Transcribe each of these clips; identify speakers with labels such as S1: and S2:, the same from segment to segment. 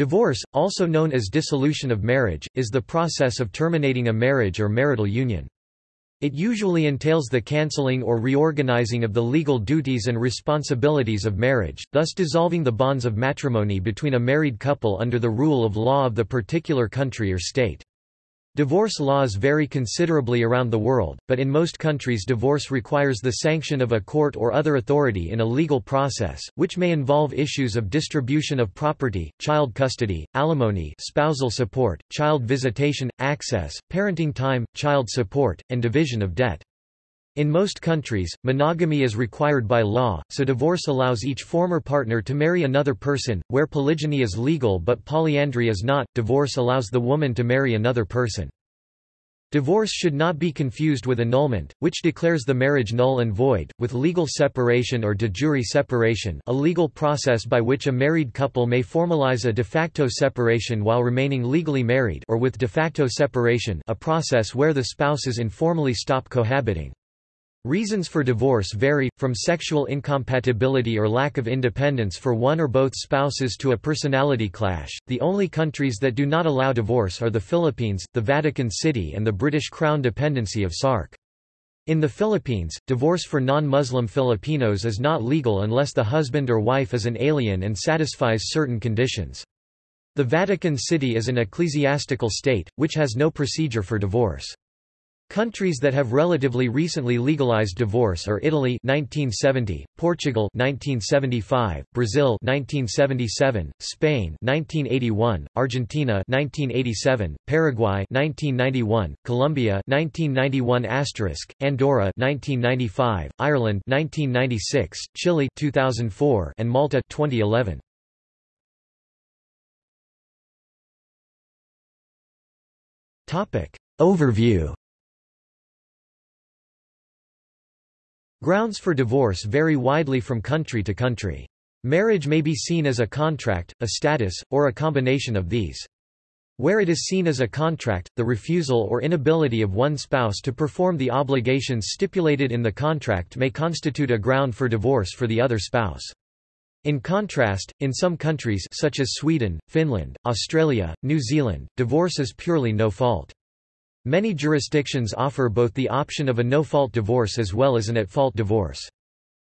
S1: Divorce, also known as dissolution of marriage, is the process of terminating a marriage or marital union. It usually entails the cancelling or reorganizing of the legal duties and responsibilities of marriage, thus dissolving the bonds of matrimony between a married couple under the rule of law of the particular country or state. Divorce laws vary considerably around the world, but in most countries divorce requires the sanction of a court or other authority in a legal process, which may involve issues of distribution of property, child custody, alimony spousal support, child visitation, access, parenting time, child support, and division of debt. In most countries, monogamy is required by law, so divorce allows each former partner to marry another person. Where polygyny is legal but polyandry is not, divorce allows the woman to marry another person. Divorce should not be confused with annulment, which declares the marriage null and void, with legal separation or de jure separation a legal process by which a married couple may formalize a de facto separation while remaining legally married or with de facto separation a process where the spouses informally stop cohabiting. Reasons for divorce vary, from sexual incompatibility or lack of independence for one or both spouses to a personality clash. The only countries that do not allow divorce are the Philippines, the Vatican City, and the British Crown dependency of Sark. In the Philippines, divorce for non-Muslim Filipinos is not legal unless the husband or wife is an alien and satisfies certain conditions. The Vatican City is an ecclesiastical state, which has no procedure for divorce. Countries that have relatively recently legalized divorce are Italy 1970, Portugal 1975, Brazil 1977, Spain 1981, Argentina 1987, Paraguay 1991, Colombia 1991 Andorra 1995, Ireland 1996, Chile 2004, and Malta 2011. Topic Overview Grounds for divorce vary widely from country to country. Marriage may be seen as a contract, a status, or a combination of these. Where it is seen as a contract, the refusal or inability of one spouse to perform the obligations stipulated in the contract may constitute a ground for divorce for the other spouse. In contrast, in some countries such as Sweden, Finland, Australia, New Zealand, divorce is purely no fault. Many jurisdictions offer both the option of a no-fault divorce as well as an at-fault divorce.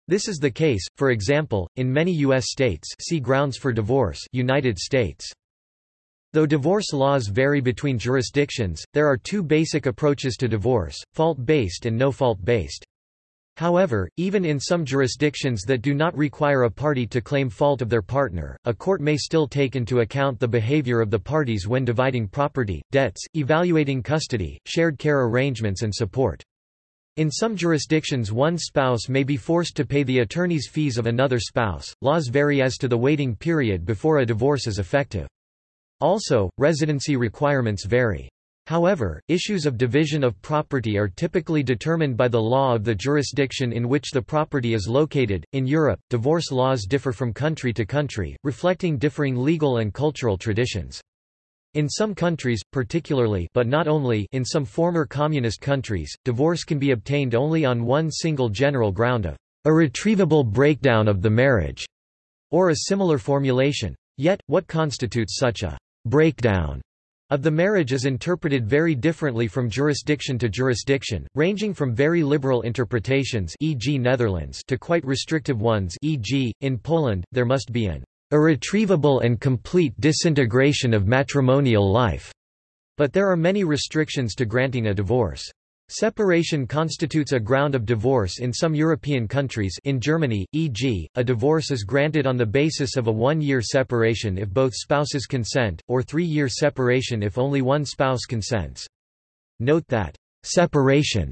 S1: This is the case, for example, in many U.S. states see Grounds for Divorce United States. Though divorce laws vary between jurisdictions, there are two basic approaches to divorce, fault-based and no-fault-based. However, even in some jurisdictions that do not require a party to claim fault of their partner, a court may still take into account the behavior of the parties when dividing property, debts, evaluating custody, shared care arrangements and support. In some jurisdictions one spouse may be forced to pay the attorney's fees of another spouse. Laws vary as to the waiting period before a divorce is effective. Also, residency requirements vary. However, issues of division of property are typically determined by the law of the jurisdiction in which the property is located. In Europe, divorce laws differ from country to country, reflecting differing legal and cultural traditions. In some countries, particularly but not only in some former communist countries, divorce can be obtained only on one single general ground of irretrievable breakdown of the marriage, or a similar formulation. Yet, what constitutes such a breakdown of the marriage is interpreted very differently from jurisdiction to jurisdiction, ranging from very liberal interpretations e.g. Netherlands to quite restrictive ones e.g., in Poland, there must be an irretrievable and complete disintegration of matrimonial life, but there are many restrictions to granting a divorce. Separation constitutes a ground of divorce in some European countries in Germany, e.g., a divorce is granted on the basis of a one-year separation if both spouses consent, or three-year separation if only one spouse consents. Note that, "...separation,"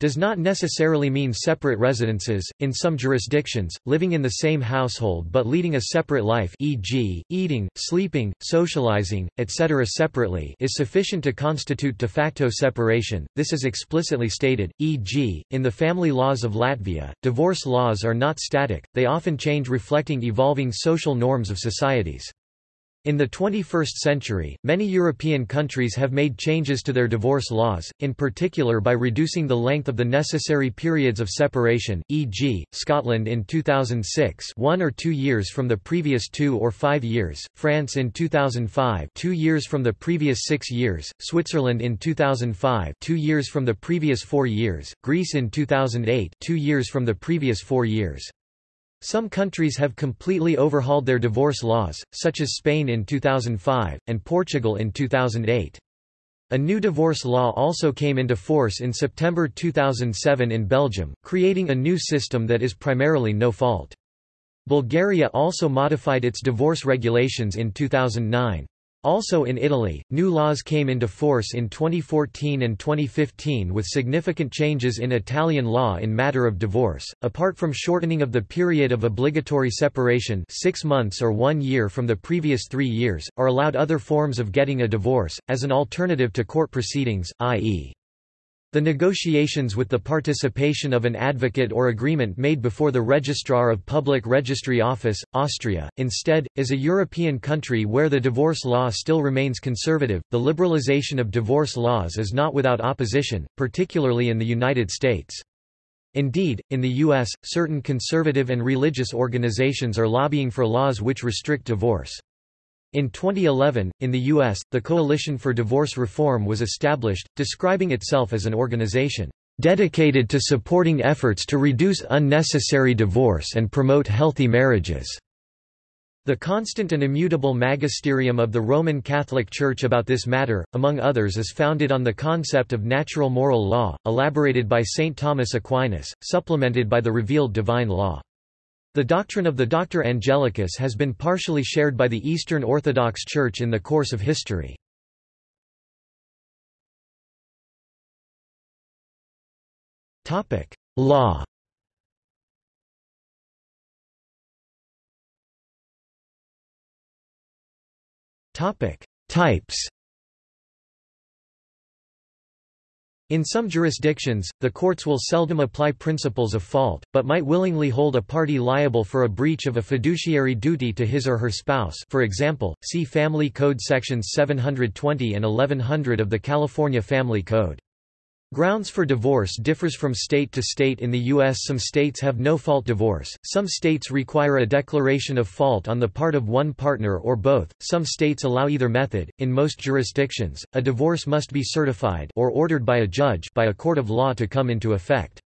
S1: does not necessarily mean separate residences. In some jurisdictions, living in the same household but leading a separate life, e.g., eating, sleeping, socializing, etc., separately, is sufficient to constitute de facto separation. This is explicitly stated, e.g., in the family laws of Latvia. Divorce laws are not static, they often change reflecting evolving social norms of societies. In the 21st century, many European countries have made changes to their divorce laws, in particular by reducing the length of the necessary periods of separation, e.g., Scotland in 2006 one or two years from the previous two or five years, France in 2005 two years from the previous six years, Switzerland in 2005 two years from the previous four years, Greece in 2008 two years from the previous four years. Some countries have completely overhauled their divorce laws, such as Spain in 2005, and Portugal in 2008. A new divorce law also came into force in September 2007 in Belgium, creating a new system that is primarily no-fault. Bulgaria also modified its divorce regulations in 2009. Also in Italy, new laws came into force in 2014 and 2015 with significant changes in Italian law in matter of divorce. Apart from shortening of the period of obligatory separation 6 months or 1 year from the previous 3 years, are allowed other forms of getting a divorce, as an alternative to court proceedings, i.e. The negotiations with the participation of an advocate or agreement made before the Registrar of Public Registry Office, Austria, instead, is a European country where the divorce law still remains conservative. The liberalization of divorce laws is not without opposition, particularly in the United States. Indeed, in the U.S., certain conservative and religious organizations are lobbying for laws which restrict divorce. In 2011, in the U.S., the Coalition for Divorce Reform was established, describing itself as an organization dedicated to supporting efforts to reduce unnecessary divorce and promote healthy marriages. The constant and immutable magisterium of the Roman Catholic Church about this matter, among others is founded on the concept of natural moral law, elaborated by St. Thomas Aquinas, supplemented by the revealed divine law. The doctrine of the Doctor Angelicus has been partially shared by the Eastern Orthodox Church in the course of history. Law Types In some jurisdictions, the courts will seldom apply principles of fault, but might willingly hold a party liable for a breach of a fiduciary duty to his or her spouse for example, see Family Code sections 720 and 1100 of the California Family Code. Grounds for divorce differs from state to state in the U.S. Some states have no-fault divorce, some states require a declaration of fault on the part of one partner or both, some states allow either method. In most jurisdictions, a divorce must be certified or ordered by a judge by a court of law to come into effect.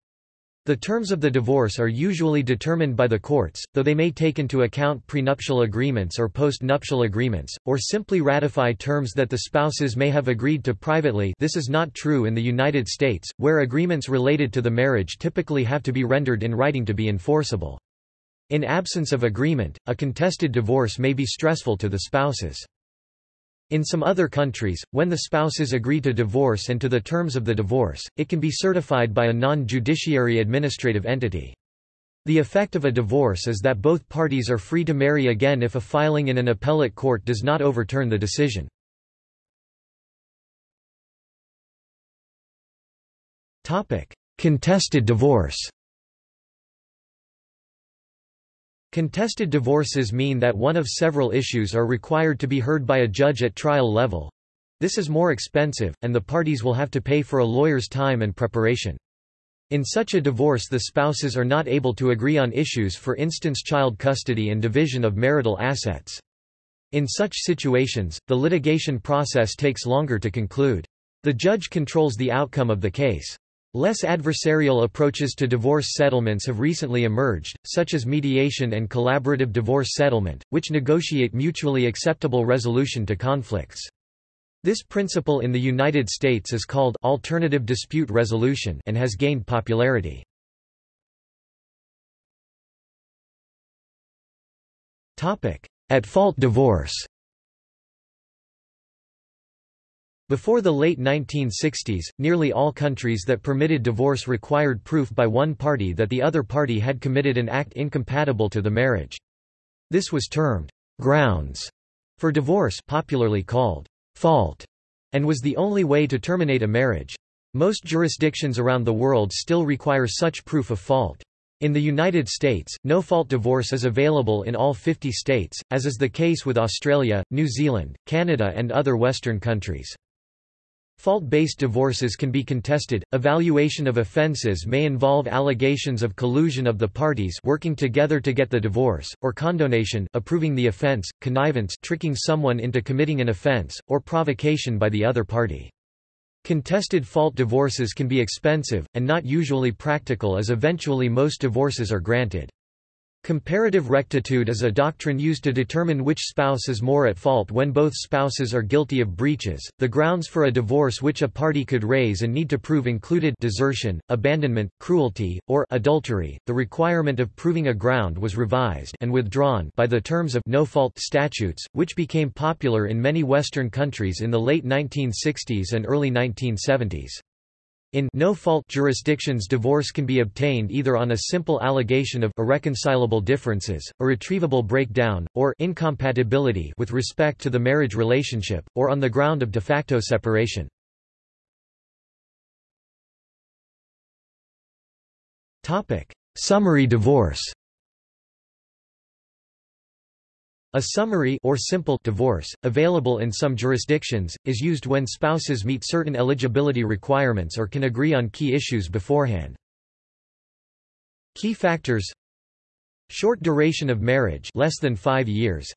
S1: The terms of the divorce are usually determined by the courts, though they may take into account prenuptial agreements or post-nuptial agreements, or simply ratify terms that the spouses may have agreed to privately this is not true in the United States, where agreements related to the marriage typically have to be rendered in writing to be enforceable. In absence of agreement, a contested divorce may be stressful to the spouses. In some other countries, when the spouses agree to divorce and to the terms of the divorce, it can be certified by a non-judiciary administrative entity. The effect of a divorce is that both parties are free to marry again if a filing in an appellate court does not overturn the decision. Contested divorce Contested divorces mean that one of several issues are required to be heard by a judge at trial level. This is more expensive, and the parties will have to pay for a lawyer's time and preparation. In such a divorce the spouses are not able to agree on issues for instance child custody and division of marital assets. In such situations, the litigation process takes longer to conclude. The judge controls the outcome of the case. Less adversarial approaches to divorce settlements have recently emerged, such as mediation and collaborative divorce settlement, which negotiate mutually acceptable resolution to conflicts. This principle in the United States is called alternative dispute resolution and has gained popularity. At fault divorce Before the late 1960s, nearly all countries that permitted divorce required proof by one party that the other party had committed an act incompatible to the marriage. This was termed grounds for divorce popularly called fault, and was the only way to terminate a marriage. Most jurisdictions around the world still require such proof of fault. In the United States, no-fault divorce is available in all 50 states, as is the case with Australia, New Zealand, Canada and other Western countries. Fault-based divorces can be contested. Evaluation of offences may involve allegations of collusion of the parties working together to get the divorce, or condonation approving the offence, connivance tricking someone into committing an offence, or provocation by the other party. Contested fault divorces can be expensive, and not usually practical as eventually most divorces are granted. Comparative rectitude is a doctrine used to determine which spouse is more at fault when both spouses are guilty of breaches. The grounds for a divorce which a party could raise and need to prove included desertion, abandonment, cruelty, or adultery. The requirement of proving a ground was revised and withdrawn by the terms of no-fault statutes, which became popular in many Western countries in the late 1960s and early 1970s. In no-fault jurisdictions divorce can be obtained either on a simple allegation of irreconcilable differences, irretrievable breakdown, or incompatibility with respect to the marriage relationship, or on the ground of de facto separation. Summary divorce A summary or simple divorce, available in some jurisdictions, is used when spouses meet certain eligibility requirements or can agree on key issues beforehand. Key factors. Short duration of marriage less than five years.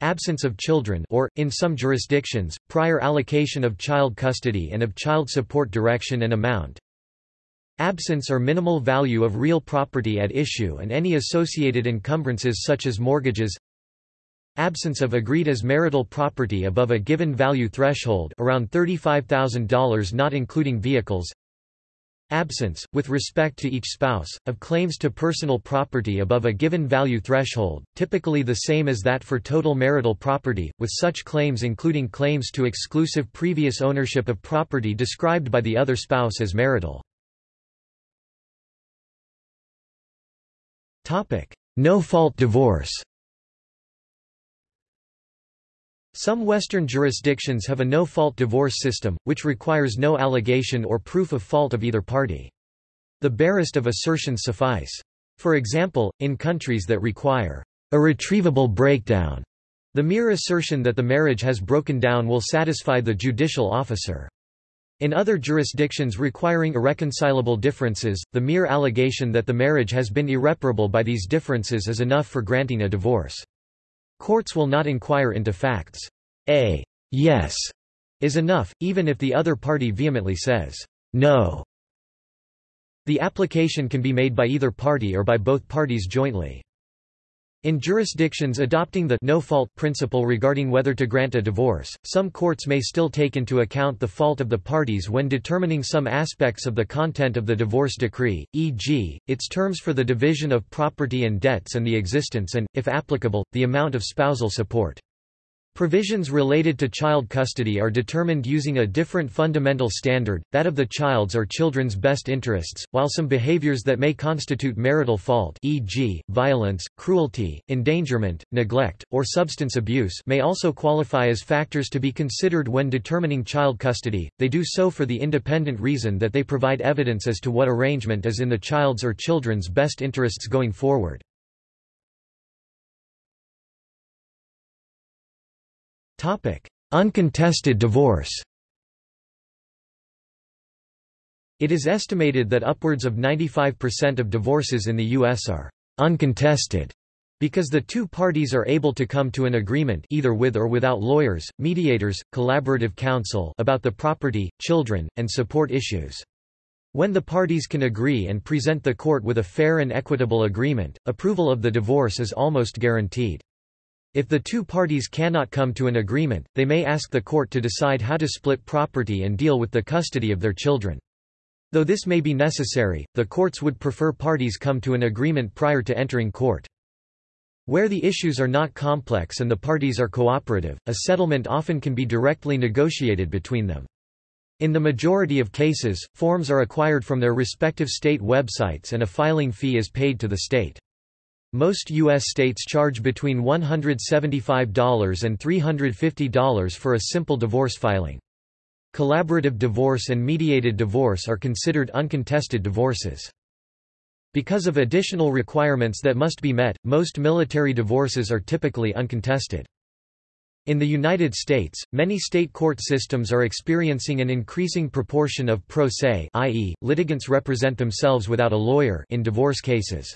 S1: Absence of children or, in some jurisdictions, prior allocation of child custody and of child support direction and amount. Absence or minimal value of real property at issue and any associated encumbrances such as mortgages Absence of agreed as marital property above a given value threshold around $35,000 not including vehicles. Absence, with respect to each spouse, of claims to personal property above a given value threshold, typically the same as that for total marital property, with such claims including claims to exclusive previous ownership of property described by the other spouse as marital. No-fault divorce Some Western jurisdictions have a no-fault divorce system, which requires no allegation or proof of fault of either party. The barest of assertions suffice. For example, in countries that require irretrievable breakdown, the mere assertion that the marriage has broken down will satisfy the judicial officer. In other jurisdictions requiring irreconcilable differences, the mere allegation that the marriage has been irreparable by these differences is enough for granting a divorce. Courts will not inquire into facts. A yes is enough, even if the other party vehemently says no. The application can be made by either party or by both parties jointly. In jurisdictions adopting the no-fault principle regarding whether to grant a divorce, some courts may still take into account the fault of the parties when determining some aspects of the content of the divorce decree, e.g., its terms for the division of property and debts and the existence and, if applicable, the amount of spousal support. Provisions related to child custody are determined using a different fundamental standard, that of the child's or children's best interests, while some behaviors that may constitute marital fault e.g., violence, cruelty, endangerment, neglect, or substance abuse may also qualify as factors to be considered when determining child custody, they do so for the independent reason that they provide evidence as to what arrangement is in the child's or children's best interests going forward. Uncontested divorce It is estimated that upwards of 95% of divorces in the U.S. are uncontested because the two parties are able to come to an agreement either with or without lawyers, mediators, collaborative counsel about the property, children, and support issues. When the parties can agree and present the court with a fair and equitable agreement, approval of the divorce is almost guaranteed. If the two parties cannot come to an agreement, they may ask the court to decide how to split property and deal with the custody of their children. Though this may be necessary, the courts would prefer parties come to an agreement prior to entering court. Where the issues are not complex and the parties are cooperative, a settlement often can be directly negotiated between them. In the majority of cases, forms are acquired from their respective state websites and a filing fee is paid to the state. Most U.S. states charge between $175 and $350 for a simple divorce filing. Collaborative divorce and mediated divorce are considered uncontested divorces. Because of additional requirements that must be met, most military divorces are typically uncontested. In the United States, many state court systems are experiencing an increasing proportion of pro se i.e., litigants represent themselves without a lawyer in divorce cases.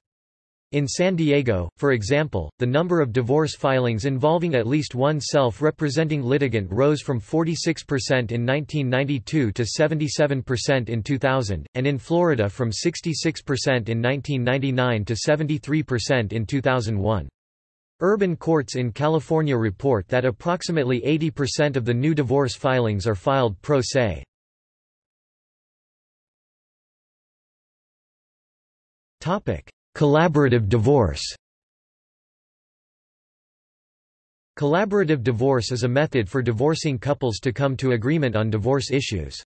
S1: In San Diego, for example, the number of divorce filings involving at least one self-representing litigant rose from 46% in 1992 to 77% in 2000, and in Florida from 66% in 1999 to 73% in 2001. Urban courts in California report that approximately 80% of the new divorce filings are filed pro se. Collaborative divorce Collaborative divorce is a method for divorcing couples to come to agreement on divorce issues.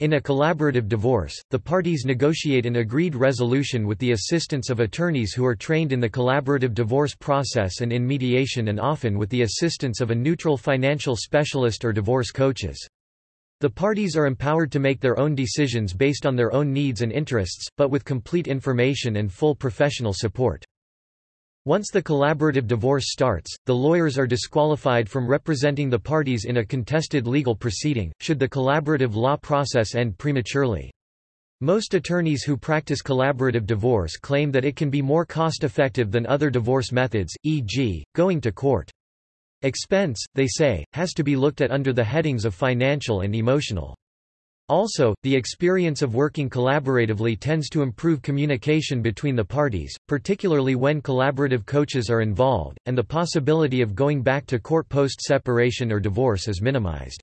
S1: In a collaborative divorce, the parties negotiate an agreed resolution with the assistance of attorneys who are trained in the collaborative divorce process and in mediation and often with the assistance of a neutral financial specialist or divorce coaches. The parties are empowered to make their own decisions based on their own needs and interests, but with complete information and full professional support. Once the collaborative divorce starts, the lawyers are disqualified from representing the parties in a contested legal proceeding, should the collaborative law process end prematurely. Most attorneys who practice collaborative divorce claim that it can be more cost-effective than other divorce methods, e.g., going to court. Expense, they say, has to be looked at under the headings of financial and emotional. Also, the experience of working collaboratively tends to improve communication between the parties, particularly when collaborative coaches are involved, and the possibility of going back to court post-separation or divorce is minimized.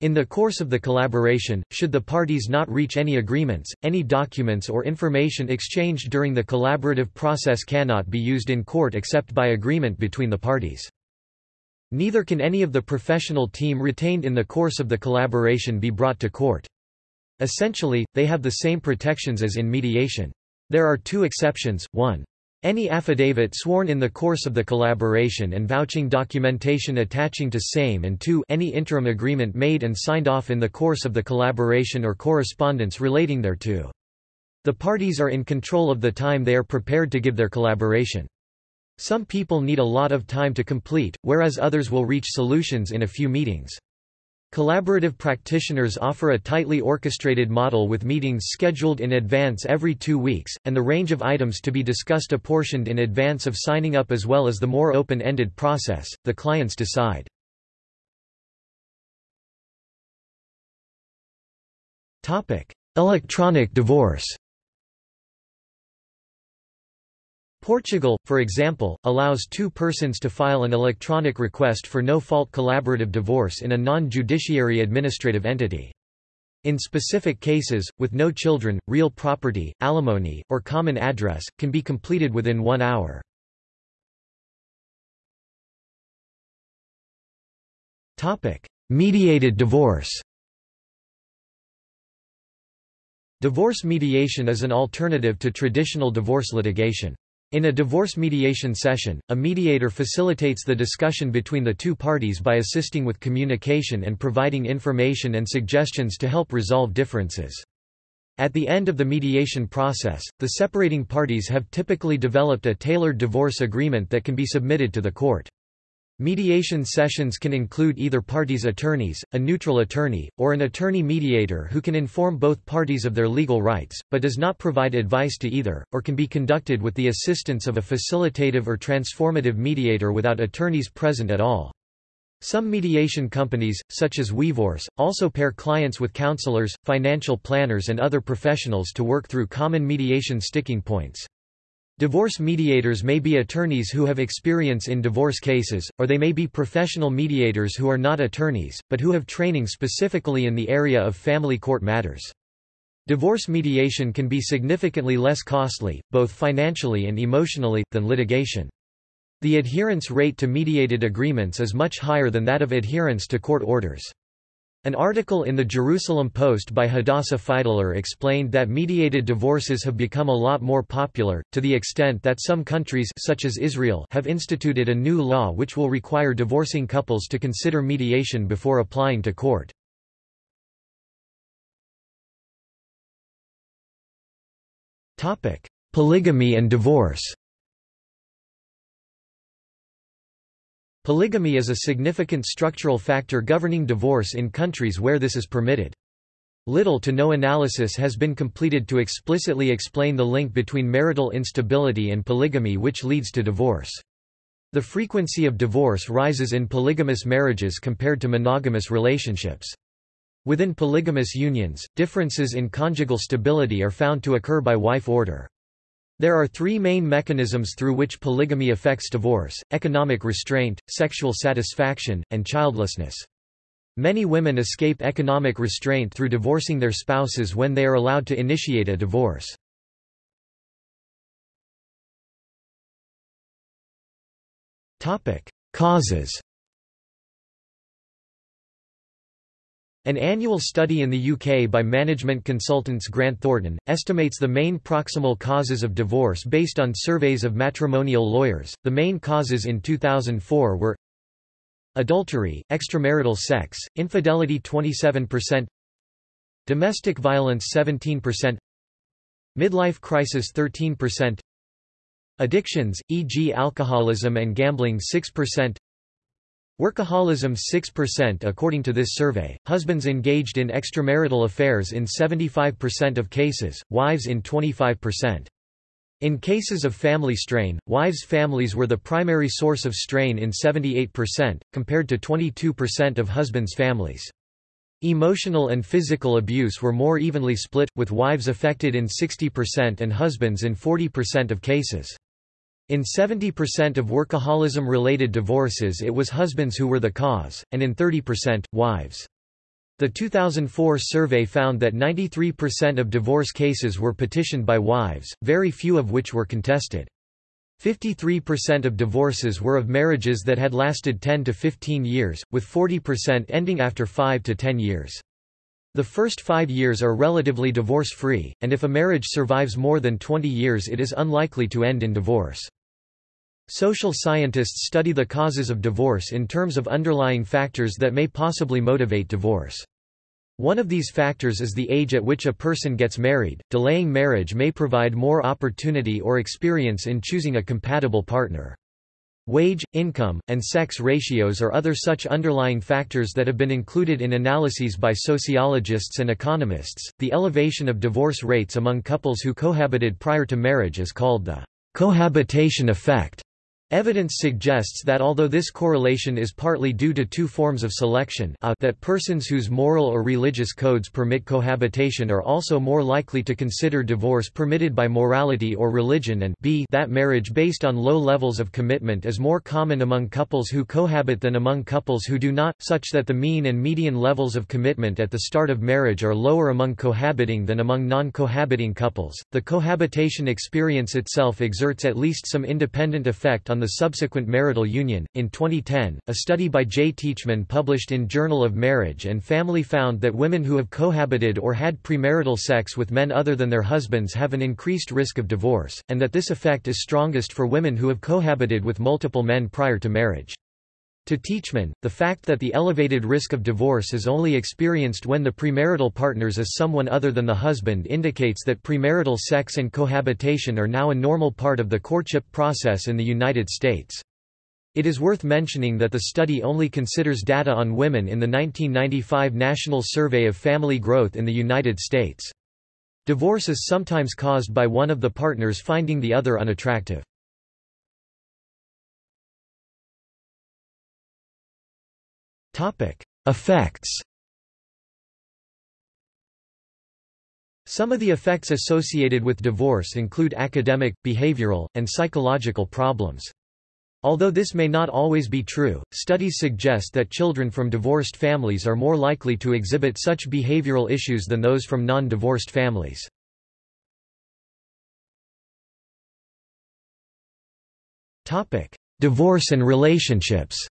S1: In the course of the collaboration, should the parties not reach any agreements, any documents or information exchanged during the collaborative process cannot be used in court except by agreement between the parties. Neither can any of the professional team retained in the course of the collaboration be brought to court. Essentially, they have the same protections as in mediation. There are two exceptions, 1. Any affidavit sworn in the course of the collaboration and vouching documentation attaching to same and 2 any interim agreement made and signed off in the course of the collaboration or correspondence relating thereto. The parties are in control of the time they are prepared to give their collaboration. Some people need a lot of time to complete, whereas others will reach solutions in a few meetings. Collaborative practitioners offer a tightly orchestrated model with meetings scheduled in advance every two weeks, and the range of items to be discussed apportioned in advance of signing up as well as the more open-ended process, the clients decide. Electronic divorce Portugal, for example, allows two persons to file an electronic request for no-fault collaborative divorce in a non-judiciary administrative entity. In specific cases, with no children, real property, alimony, or common address, can be completed within one hour. Mediated divorce Divorce mediation is an alternative to traditional divorce litigation. In a divorce mediation session, a mediator facilitates the discussion between the two parties by assisting with communication and providing information and suggestions to help resolve differences. At the end of the mediation process, the separating parties have typically developed a tailored divorce agreement that can be submitted to the court. Mediation sessions can include either parties' attorneys, a neutral attorney, or an attorney-mediator who can inform both parties of their legal rights, but does not provide advice to either, or can be conducted with the assistance of a facilitative or transformative mediator without attorneys present at all. Some mediation companies, such as Wevorce, also pair clients with counselors, financial planners and other professionals to work through common mediation sticking points. Divorce mediators may be attorneys who have experience in divorce cases, or they may be professional mediators who are not attorneys, but who have training specifically in the area of family court matters. Divorce mediation can be significantly less costly, both financially and emotionally, than litigation. The adherence rate to mediated agreements is much higher than that of adherence to court orders. An article in the Jerusalem Post by Hadassah Fidler explained that mediated divorces have become a lot more popular, to the extent that some countries such as Israel have instituted a new law which will require divorcing couples to consider mediation before applying to court. Polygamy and divorce Polygamy is a significant structural factor governing divorce in countries where this is permitted. Little to no analysis has been completed to explicitly explain the link between marital instability and polygamy which leads to divorce. The frequency of divorce rises in polygamous marriages compared to monogamous relationships. Within polygamous unions, differences in conjugal stability are found to occur by wife order. There are three main mechanisms through which polygamy affects divorce, economic restraint, sexual satisfaction, and childlessness. Many women escape economic restraint through divorcing their spouses when they are allowed to initiate a divorce. Causes An annual study in the UK by management consultants Grant Thornton, estimates the main proximal causes of divorce based on surveys of matrimonial lawyers. The main causes in 2004 were Adultery, extramarital sex, infidelity 27%, Domestic violence 17%, Midlife crisis 13%, Addictions, e.g. alcoholism and gambling 6%, Workaholism 6% According to this survey, husbands engaged in extramarital affairs in 75% of cases, wives in 25%. In cases of family strain, wives' families were the primary source of strain in 78%, compared to 22% of husbands' families. Emotional and physical abuse were more evenly split, with wives affected in 60% and husbands in 40% of cases. In 70% of workaholism-related divorces it was husbands who were the cause, and in 30%, wives. The 2004 survey found that 93% of divorce cases were petitioned by wives, very few of which were contested. 53% of divorces were of marriages that had lasted 10 to 15 years, with 40% ending after 5 to 10 years. The first five years are relatively divorce-free, and if a marriage survives more than 20 years it is unlikely to end in divorce. Social scientists study the causes of divorce in terms of underlying factors that may possibly motivate divorce. One of these factors is the age at which a person gets married. Delaying marriage may provide more opportunity or experience in choosing a compatible partner. Wage, income, and sex ratios are other such underlying factors that have been included in analyses by sociologists and economists. The elevation of divorce rates among couples who cohabited prior to marriage is called the cohabitation effect. Evidence suggests that although this correlation is partly due to two forms of selection a, that persons whose moral or religious codes permit cohabitation are also more likely to consider divorce permitted by morality or religion and b that marriage based on low levels of commitment is more common among couples who cohabit than among couples who do not, such that the mean and median levels of commitment at the start of marriage are lower among cohabiting than among non-cohabiting couples. The cohabitation experience itself exerts at least some independent effect on on the subsequent marital union. In 2010, a study by J. Teachman published in Journal of Marriage and Family found that women who have cohabited or had premarital sex with men other than their husbands have an increased risk of divorce, and that this effect is strongest for women who have cohabited with multiple men prior to marriage. To Teachman, the fact that the elevated risk of divorce is only experienced when the premarital partners is someone other than the husband indicates that premarital sex and cohabitation are now a normal part of the courtship process in the United States. It is worth mentioning that the study only considers data on women in the 1995 National Survey of Family Growth in the United States. Divorce is sometimes caused by one of the partners finding the other unattractive. Effects Some of the effects associated with divorce include academic, behavioral, and psychological problems. Although this may not always be true, studies suggest that children from divorced families are more likely to exhibit such behavioral issues than those from non-divorced families. Divorce and relationships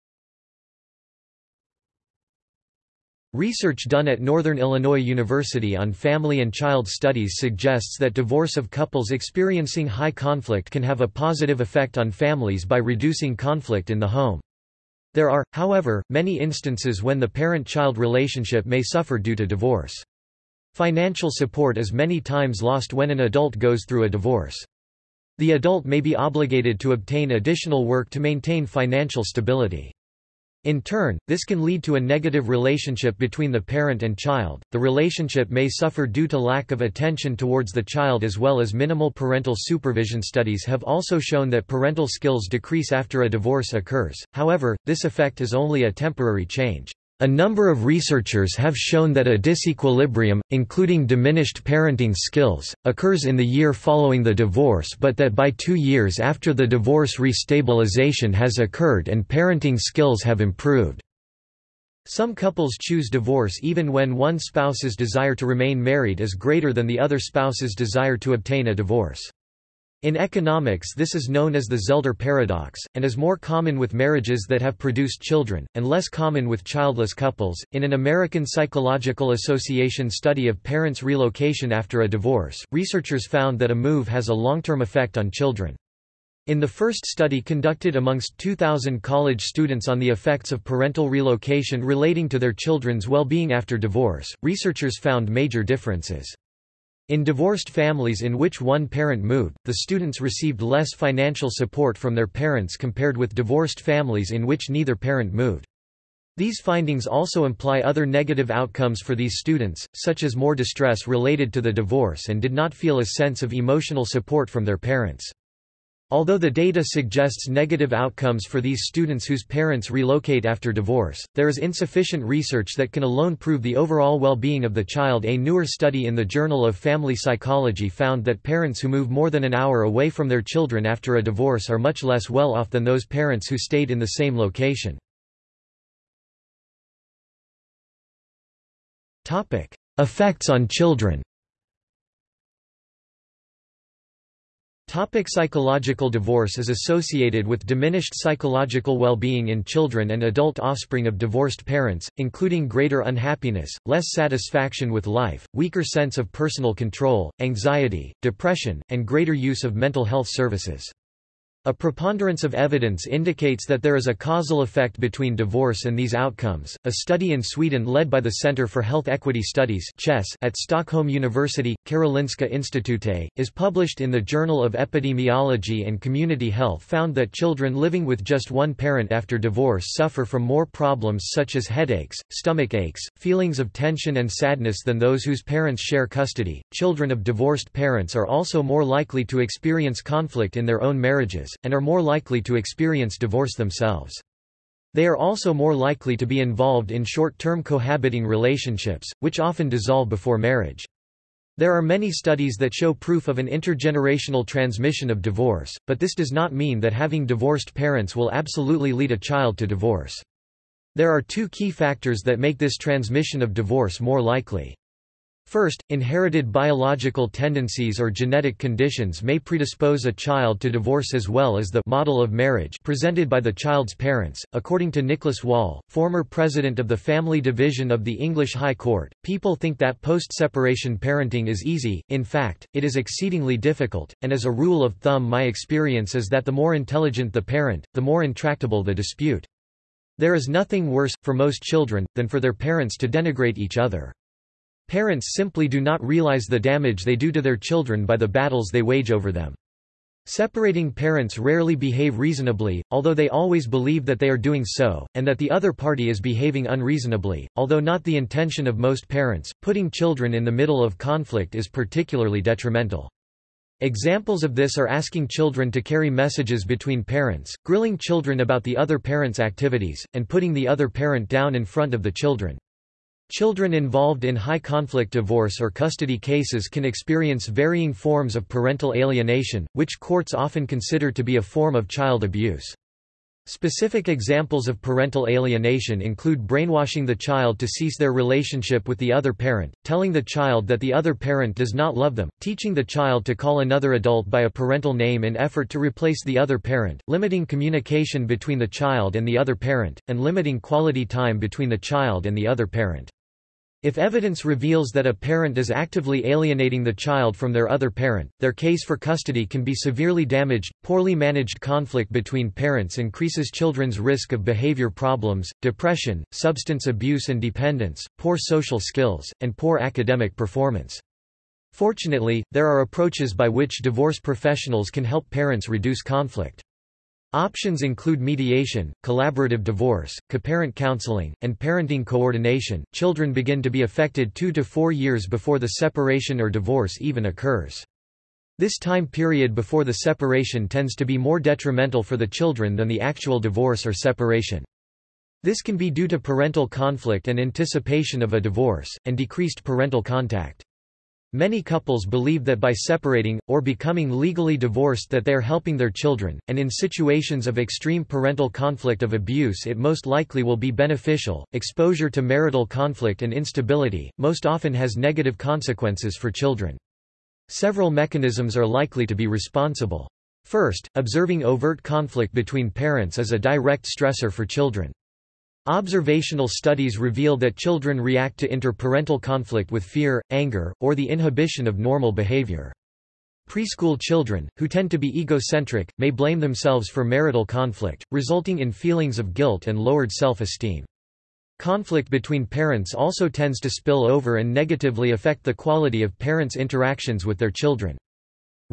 S1: Research done at Northern Illinois University on family and child studies suggests that divorce of couples experiencing high conflict can have a positive effect on families by reducing conflict in the home. There are, however, many instances when the parent-child relationship may suffer due to divorce. Financial support is many times lost when an adult goes through a divorce. The adult may be obligated to obtain additional work to maintain financial stability. In turn, this can lead to a negative relationship between the parent and child. The relationship may suffer due to lack of attention towards the child as well as minimal parental supervision. Studies have also shown that parental skills decrease after a divorce occurs, however, this effect is only a temporary change. A number of researchers have shown that a disequilibrium, including diminished parenting skills, occurs in the year following the divorce but that by two years after the divorce restabilization has occurred and parenting skills have improved. Some couples choose divorce even when one spouse's desire to remain married is greater than the other spouse's desire to obtain a divorce. In economics this is known as the Zelder paradox, and is more common with marriages that have produced children, and less common with childless couples. In an American Psychological Association study of parents' relocation after a divorce, researchers found that a move has a long-term effect on children. In the first study conducted amongst 2,000 college students on the effects of parental relocation relating to their children's well-being after divorce, researchers found major differences. In divorced families in which one parent moved, the students received less financial support from their parents compared with divorced families in which neither parent moved. These findings also imply other negative outcomes for these students, such as more distress related to the divorce and did not feel a sense of emotional support from their parents. Although the data suggests negative outcomes for these students whose parents relocate after divorce, there is insufficient research that can alone prove the overall well-being of the child. A newer study in the Journal of Family Psychology found that parents who move more than an hour away from their children after a divorce are much less well off than those parents who stayed in the same location. Topic: Effects on children.
S2: Topic psychological divorce is associated with diminished psychological well-being in children and adult offspring of divorced parents, including greater unhappiness, less satisfaction with life, weaker sense of personal control, anxiety, depression, and greater use of mental health services. A preponderance of evidence indicates that there is a causal effect between divorce and these outcomes. A study in Sweden led by the Center for Health Equity Studies at Stockholm University, Karolinska Institute, is published in the Journal of Epidemiology and Community Health found that children living with just one parent after divorce suffer from more problems such as headaches, stomach aches, feelings of tension and sadness than those whose parents share custody. Children of divorced parents are also more likely to experience conflict in their own marriages and are more likely to experience divorce themselves. They are also more likely to be involved in short-term cohabiting relationships, which often dissolve before marriage. There are many studies that show proof of an intergenerational transmission of divorce, but this does not mean that having divorced parents will absolutely lead a child to divorce. There are two key factors that make this transmission of divorce more likely. First, inherited biological tendencies or genetic conditions may predispose a child to divorce as well as the model of marriage presented by the child's parents. According to Nicholas Wall, former president of the Family Division of the English High Court, people think that post-separation parenting is easy, in fact, it is exceedingly difficult, and as a rule of thumb my experience is that the more intelligent the parent, the more intractable the dispute. There is nothing worse, for most children, than for their parents to denigrate each other. Parents simply do not realize the damage they do to their children by the battles they wage over them. Separating parents rarely behave reasonably, although they always believe that they are doing so, and that the other party is behaving unreasonably, although not the intention of most parents. Putting children in the middle of conflict is particularly detrimental. Examples of this are asking children to carry messages between parents, grilling children about the other parent's activities, and putting the other parent down in front of the children. Children involved in high-conflict divorce or custody cases can experience varying forms of parental alienation, which courts often consider to be a form of child abuse. Specific examples of parental alienation include brainwashing the child to cease their relationship with the other parent, telling the child that the other parent does not love them, teaching the child to call another adult by a parental name in effort to replace the other parent, limiting communication between the child and the other parent, and limiting quality time between the child and the other parent. If evidence reveals that a parent is actively alienating the child from their other parent, their case for custody can be severely damaged. Poorly managed conflict between parents increases children's risk of behavior problems, depression, substance abuse and dependence, poor social skills, and poor academic performance.
S1: Fortunately, there are approaches by which divorce professionals can help parents reduce conflict. Options include mediation, collaborative divorce, coparent counseling, and parenting coordination. Children begin to be affected 2 to 4 years before the separation or divorce even occurs. This time period before the separation tends to be more detrimental for the children than the actual divorce or separation. This can be due to parental conflict and anticipation of a divorce, and decreased parental contact. Many couples believe that by separating, or becoming legally divorced that they are helping their children, and in situations of extreme parental conflict of abuse it most likely will be beneficial. Exposure to marital conflict and instability, most often has negative consequences for children. Several mechanisms are likely to be responsible. First, observing overt conflict between parents is a direct stressor for children. Observational studies reveal that children react to interparental conflict with fear, anger, or the inhibition of normal behavior. Preschool children, who tend to be egocentric, may blame themselves for marital conflict, resulting in feelings of guilt and lowered self-esteem. Conflict between parents also tends to spill over and negatively affect the quality of parents' interactions with their children.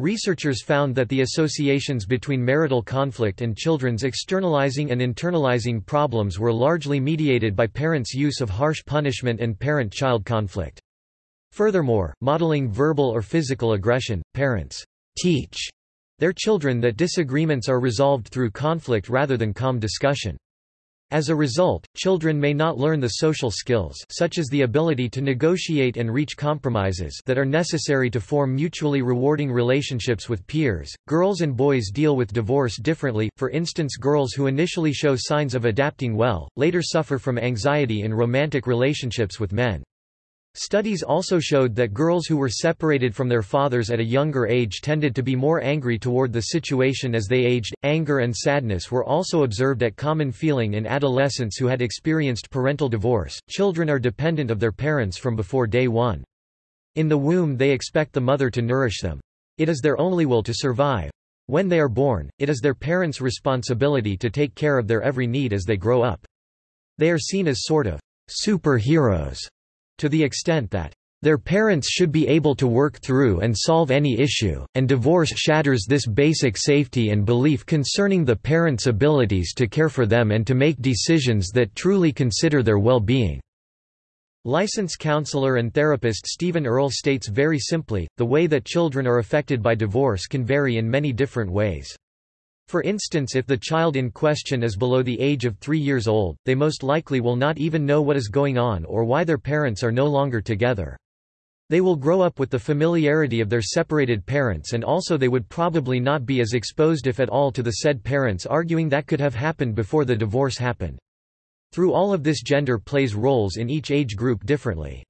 S1: Researchers found that the associations between marital conflict and children's externalizing and internalizing problems were largely mediated by parents' use of harsh punishment and parent-child conflict. Furthermore, modeling verbal or physical aggression, parents teach their children that disagreements are resolved through conflict rather than calm discussion. As a result, children may not learn the social skills such as the ability to negotiate and reach compromises that are necessary to form mutually rewarding relationships with peers. Girls and boys deal with divorce differently. For instance, girls who initially show signs of adapting well later suffer from anxiety in romantic relationships with men. Studies also showed that girls who were separated from their fathers at a younger age tended to be more angry toward the situation as they aged. Anger and sadness were also observed at common feeling in adolescents who had experienced parental divorce. Children are dependent of their parents from before day one. In the womb, they expect the mother to nourish them. It is their only will to survive. When they are born, it is their parents' responsibility to take care of their every need as they grow up. They are seen as sort of superheroes to the extent that their parents should be able to work through and solve any issue, and divorce shatters this basic safety and belief concerning the parents' abilities to care for them and to make decisions that truly consider their well-being. Licensed counselor and therapist Stephen Earle states very simply, the way that children are affected by divorce can vary in many different ways. For instance if the child in question is below the age of three years old, they most likely will not even know what is going on or why their parents are no longer together. They will grow up with the familiarity of their separated parents and also they would probably not be as exposed if at all to the said parents arguing that could have happened before the divorce happened. Through all of this gender plays roles in each age group differently.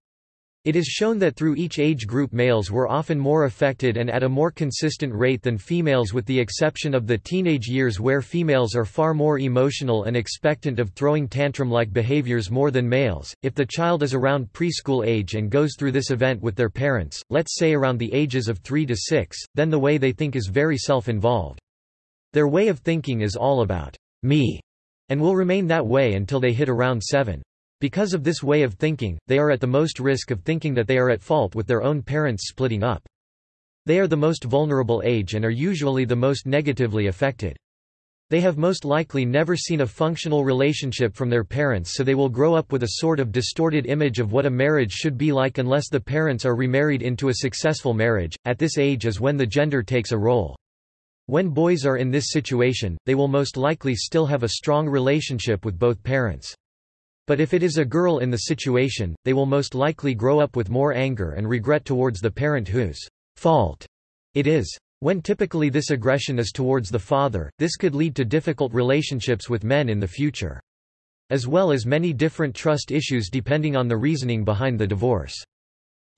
S1: It is shown that through each age group males were often more affected and at a more consistent rate than females with the exception of the teenage years where females are far more emotional and expectant of throwing tantrum-like behaviors more than males. If the child is around preschool age and goes through this event with their parents, let's say around the ages of 3 to 6, then the way they think is very self-involved. Their way of thinking is all about me and will remain that way until they hit around 7. Because of this way of thinking, they are at the most risk of thinking that they are at fault with their own parents splitting up. They are the most vulnerable age and are usually the most negatively affected. They have most likely never seen a functional relationship from their parents so they will grow up with a sort of distorted image of what a marriage should be like unless the parents are remarried into a successful marriage. At this age is when the gender takes a role. When boys are in this situation, they will most likely still have a strong relationship with both parents. But if it is a girl in the situation, they will most likely grow up with more anger and regret towards the parent whose fault it is. When typically this aggression is towards the father, this could lead to difficult relationships with men in the future. As well as many different trust issues depending on the reasoning behind the divorce.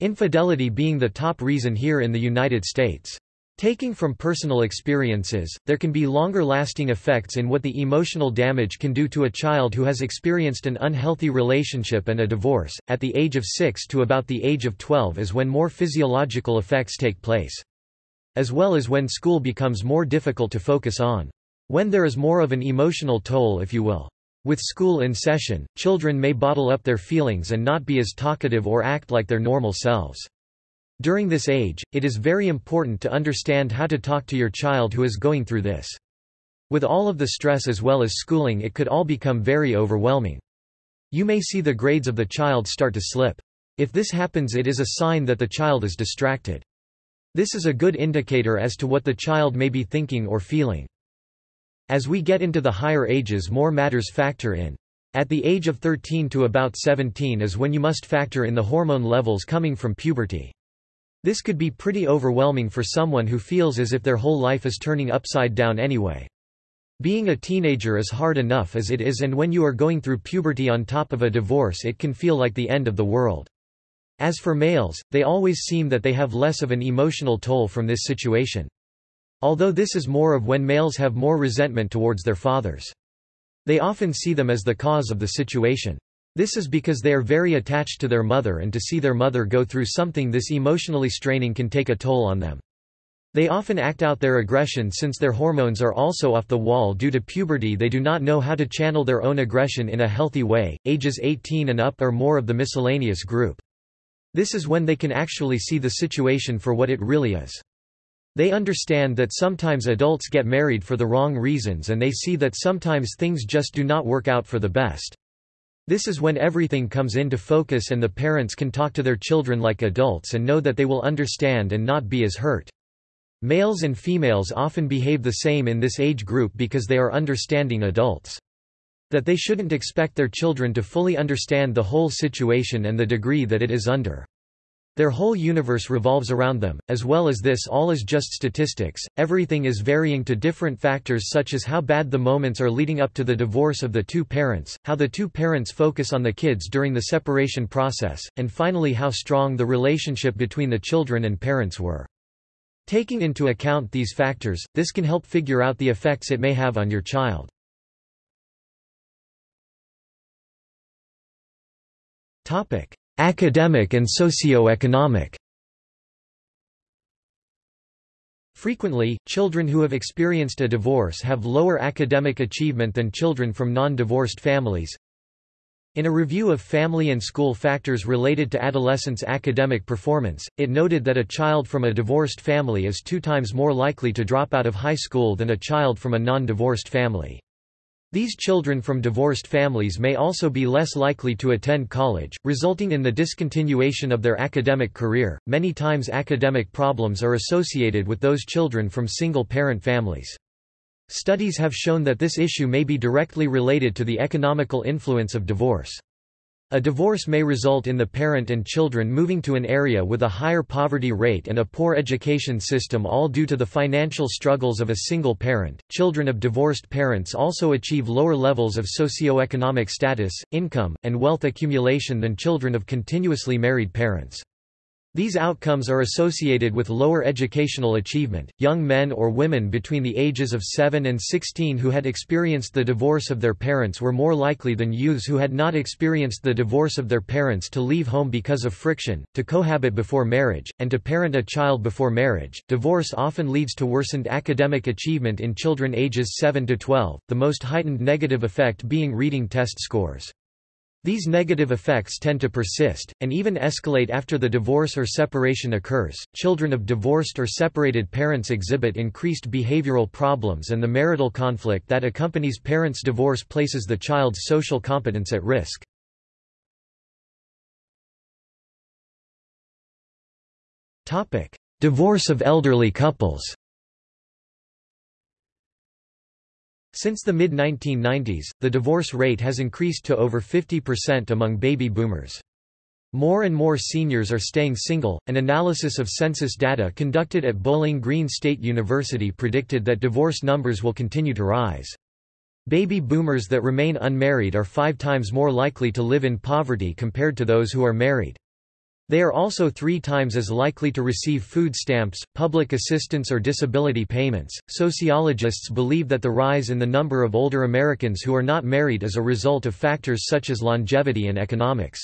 S1: Infidelity being the top reason here in the United States. Taking from personal experiences, there can be longer-lasting effects in what the emotional damage can do to a child who has experienced an unhealthy relationship and a divorce. At the age of 6 to about the age of 12 is when more physiological effects take place. As well as when school becomes more difficult to focus on. When there is more of an emotional toll if you will. With school in session, children may bottle up their feelings and not be as talkative or act like their normal selves. During this age, it is very important to understand how to talk to your child who is going through this. With all of the stress as well as schooling it could all become very overwhelming. You may see the grades of the child start to slip. If this happens it is a sign that the child is distracted. This is a good indicator as to what the child may be thinking or feeling. As we get into the higher ages more matters factor in. At the age of 13 to about 17 is when you must factor in the hormone levels coming from puberty. This could be pretty overwhelming for someone who feels as if their whole life is turning upside down anyway. Being a teenager is hard enough as it is and when you are going through puberty on top of a divorce it can feel like the end of the world. As for males, they always seem that they have less of an emotional toll from this situation. Although this is more of when males have more resentment towards their fathers. They often see them as the cause of the situation. This is because they are very attached to their mother and to see their mother go through something this emotionally straining can take a toll on them. They often act out their aggression since their hormones are also off the wall due to puberty they do not know how to channel their own aggression in a healthy way, ages 18 and up are more of the miscellaneous group. This is when they can actually see the situation for what it really is. They understand that sometimes adults get married for the wrong reasons and they see that sometimes things just do not work out for the best. This is when everything comes into focus and the parents can talk to their children like adults and know that they will understand and not be as hurt. Males and females often behave the same in this age group because they are understanding adults. That they shouldn't expect their children to fully understand the whole situation and the degree that it is under. Their whole universe revolves around them, as well as this all is just statistics, everything is varying to different factors such as how bad the moments are leading up to the divorce of the two parents, how the two parents focus on the kids during the separation process, and finally how strong the relationship between the children and parents were. Taking into account these factors, this can help figure out the effects it may have on your child. Topic: Academic and socio-economic Frequently, children who have experienced a divorce have lower academic achievement than children from non-divorced families. In a review of family and school factors related to adolescents' academic performance, it noted that a child from a divorced family is two times more likely to drop out of high school than a child from a non-divorced family. These children from divorced families may also be less likely to attend college, resulting in the discontinuation of their academic career. Many times, academic problems are associated with those children from single parent families. Studies have shown that this issue may be directly related to the economical influence of divorce. A divorce may result in the parent and children moving to an area with a higher poverty rate and a poor education system all due to the financial struggles of a single parent. Children of divorced parents also achieve lower levels of socioeconomic status, income, and wealth accumulation than children of continuously married parents. These outcomes are associated with lower educational achievement. Young men or women between the ages of 7 and 16 who had experienced the divorce of their parents were more likely than youths who had not experienced the divorce of their parents to leave home because of friction, to cohabit before marriage, and to parent a child before marriage. Divorce often leads to worsened academic achievement in children ages 7 to 12, the most heightened negative effect being reading test scores. These negative effects tend to persist, and even escalate after the divorce or separation occurs. Children of divorced or separated parents exhibit increased behavioral problems, and the marital conflict that accompanies parents' divorce places the child's social competence at risk. Divorce of elderly couples Since the mid-1990s, the divorce rate has increased to over 50% among baby boomers. More and more seniors are staying single. An analysis of census data conducted at Bowling Green State University predicted that divorce numbers will continue to rise. Baby boomers that remain unmarried are five times more likely to live in poverty compared to those who are married. They are also three times as likely to receive food stamps, public assistance or disability payments. Sociologists believe that the rise in the number of older Americans who are not married is a result of factors such as longevity and economics.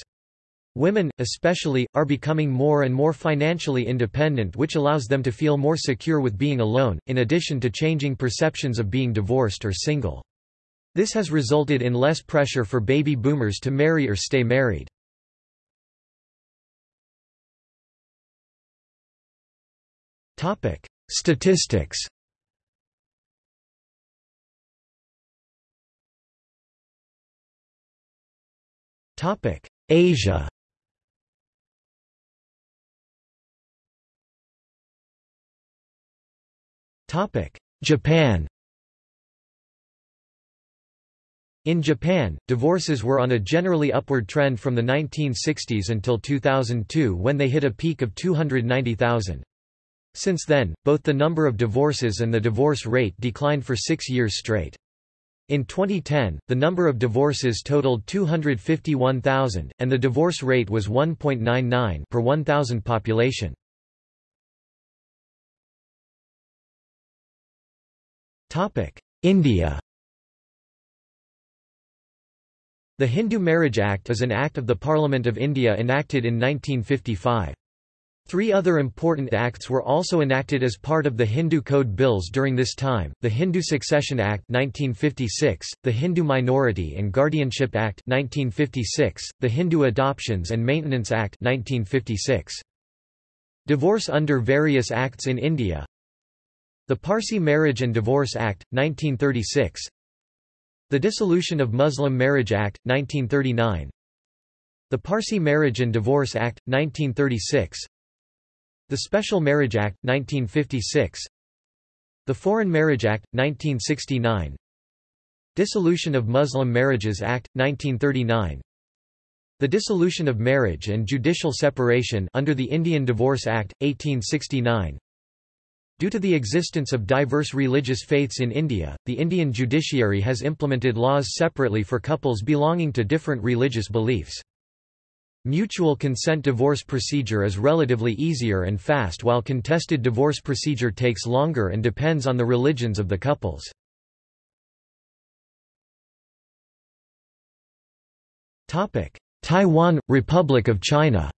S1: Women, especially, are becoming more and more financially independent which allows them to feel more secure with being alone, in addition to changing perceptions of being divorced or single. This has resulted in less pressure for baby boomers to marry or stay married. Topic: Statistics. Topic: Asia. Topic: Japan. In Japan, divorces were on a generally upward trend from the 1960s until 2002 when they hit a peak of 290,000. Since then, both the number of divorces and the divorce rate declined for six years straight. In 2010, the number of divorces totaled 251,000, and the divorce rate was 1.99 per 1,000 population. India The Hindu Marriage Act is an act of the Parliament of India enacted in 1955. Three other important acts were also enacted as part of the Hindu Code Bills during this time, the Hindu Succession Act 1956, the Hindu Minority and Guardianship Act 1956, the Hindu Adoptions and Maintenance Act 1956. Divorce under various acts in India. The Parsi Marriage and Divorce Act, 1936 the Dissolution of Muslim Marriage Act, 1939 The Parsi Marriage and Divorce Act, 1936 The Special Marriage Act, 1956 The Foreign Marriage Act, 1969 Dissolution of Muslim Marriages Act, 1939 The Dissolution of Marriage and Judicial Separation under the Indian Divorce Act, 1869 Due to the existence of diverse religious faiths in India, the Indian judiciary has implemented laws separately for couples belonging to different religious beliefs. Mutual consent divorce procedure is relatively easier and fast while contested divorce procedure takes longer and depends on the religions of the couples. Taiwan – Republic of China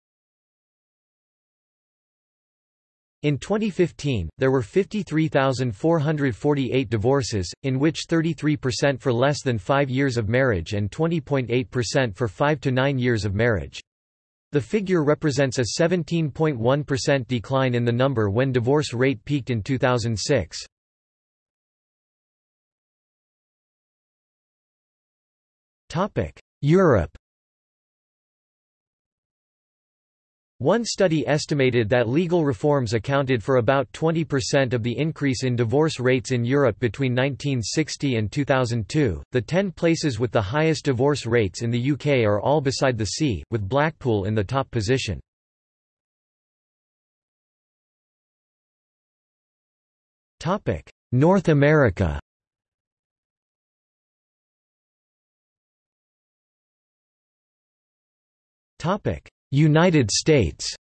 S1: In 2015, there were 53,448 divorces, in which 33% for less than five years of marriage and 20.8% for five to nine years of marriage. The figure represents a 17.1% decline in the number when divorce rate peaked in 2006. Europe One study estimated that legal reforms accounted for about 20% of the increase in divorce rates in Europe between 1960 and 2002. The 10 places with the highest divorce rates in the UK are all beside the sea, with Blackpool in the top position. Topic: North America. Topic: United States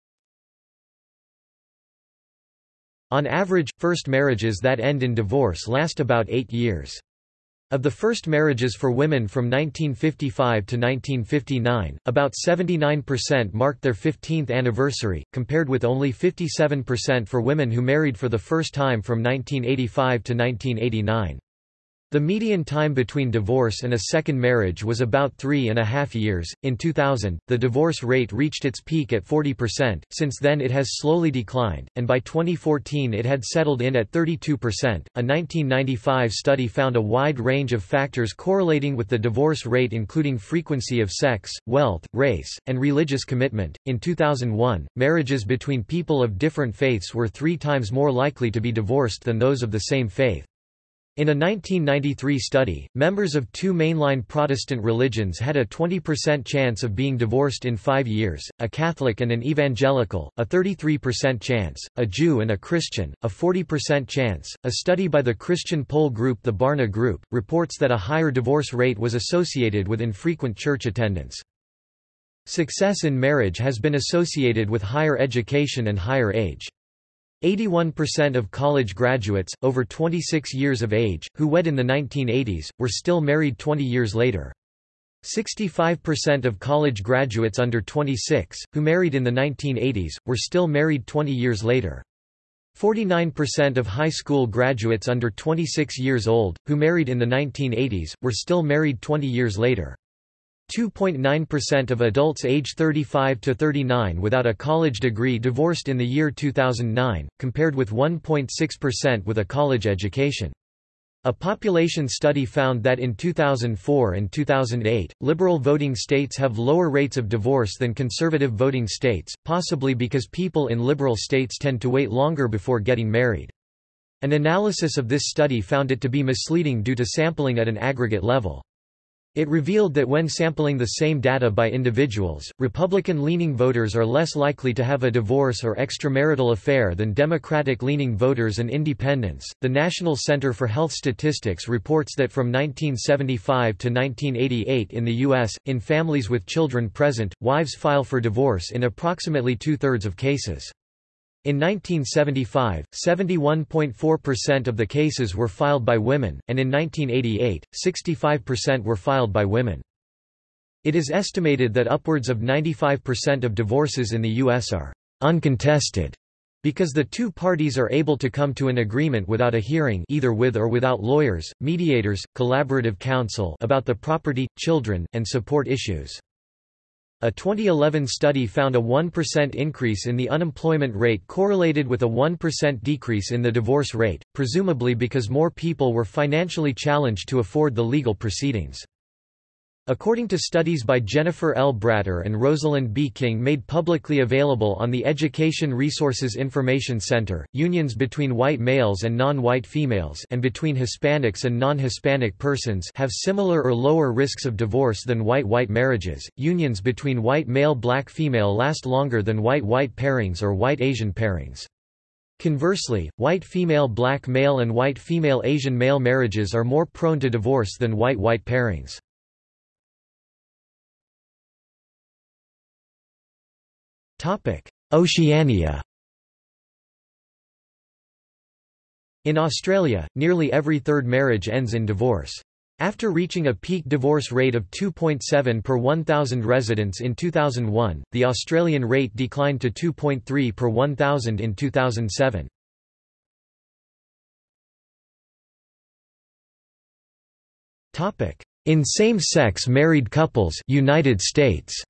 S1: On average, first marriages that end in divorce last about eight years. Of the first marriages for women from 1955 to 1959, about 79% marked their 15th anniversary, compared with only 57% for women who married for the first time from 1985 to 1989. The median time between divorce and a second marriage was about three and a half years. In 2000, the divorce rate reached its peak at 40%, since then it has slowly declined, and by 2014 it had settled in at 32%. A 1995 study found a wide range of factors correlating with the divorce rate, including frequency of sex, wealth, race, and religious commitment. In 2001, marriages between people of different faiths were three times more likely to be divorced than those of the same faith. In a 1993 study, members of two mainline Protestant religions had a 20% chance of being divorced in five years, a Catholic and an Evangelical, a 33% chance, a Jew and a Christian, a 40% chance. A study by the Christian poll group the Barna Group, reports that a higher divorce rate was associated with infrequent church attendance. Success in marriage has been associated with higher education and higher age. 81% of college graduates, over 26 years of age, who wed in the 1980s, were still married 20 years later. 65% of college graduates under 26, who married in the 1980s, were still married 20 years later. 49% of high school graduates under 26 years old, who married in the 1980s, were still married 20 years later.
S2: 2.9% of adults age 35 to 39 without a college degree divorced in the year 2009, compared with 1.6% with a college education. A population study found that in 2004 and 2008, liberal voting states have lower rates of divorce than conservative voting states, possibly because people in liberal states tend to wait longer before getting married. An analysis of this study found it to be misleading due to sampling at an aggregate level. It revealed that when sampling the same data by individuals, Republican-leaning voters are less likely to have a divorce or extramarital affair than Democratic-leaning voters and independents. The National Center for Health Statistics reports that from 1975 to 1988 in the U.S., in families with children present, wives file for divorce in approximately two-thirds of cases. In 1975, 71.4% of the cases were filed by women, and in 1988, 65% were filed by women. It is estimated that upwards of 95% of divorces in the U.S. are uncontested because the two parties are able to come to an agreement without a hearing either with or without lawyers, mediators, collaborative counsel about the property, children, and support issues. A 2011 study found a 1% increase in the unemployment rate correlated with a 1% decrease in the divorce rate, presumably because more people were financially challenged to afford the legal proceedings. According to studies by Jennifer L. Bratter and Rosalind B. King made publicly available on the Education Resources Information Center, unions between white males and non-white females and between Hispanics and non-Hispanic persons have similar or lower risks of divorce than white-white marriages. Unions between white male-black female last longer than white-white pairings or white-Asian pairings. Conversely, white female black male and white female Asian male marriages are more prone to divorce than white-white pairings. Oceania In Australia, nearly every third marriage ends in divorce. After reaching a peak divorce rate of 2.7 per 1,000 residents in 2001, the Australian rate declined to 2.3 per 1,000 in 2007. In same-sex married couples United States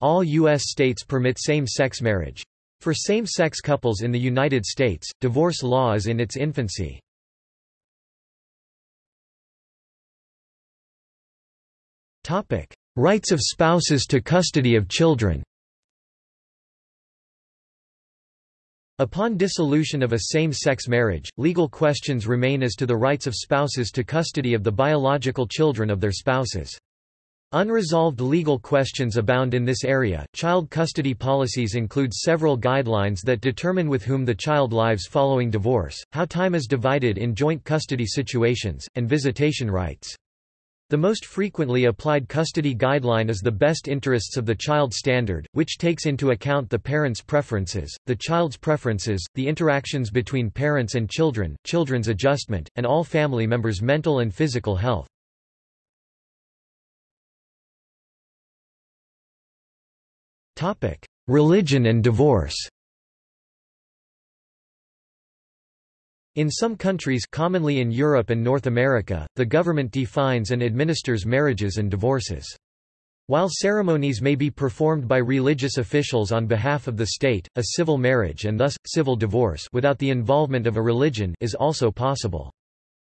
S2: All U.S. states permit same-sex marriage. For same-sex couples in the United States, divorce law is in its infancy. Rights of spouses to custody of children Upon dissolution of a same-sex marriage, legal questions remain as to the rights of spouses to custody of the biological children of their spouses. Unresolved legal questions abound in this area. Child custody policies include several guidelines that determine with whom the child lives following divorce, how time is divided in joint custody situations, and visitation rights. The most frequently applied custody guideline is the best interests of the child standard, which takes into account the parent's preferences, the child's preferences, the interactions between parents and children, children's adjustment, and all family members' mental and physical health. Religion and divorce In some countries commonly in Europe and North America, the government defines and administers marriages and divorces. While ceremonies may be performed by religious officials on behalf of the state, a civil marriage and thus, civil divorce without the involvement of a religion is also possible.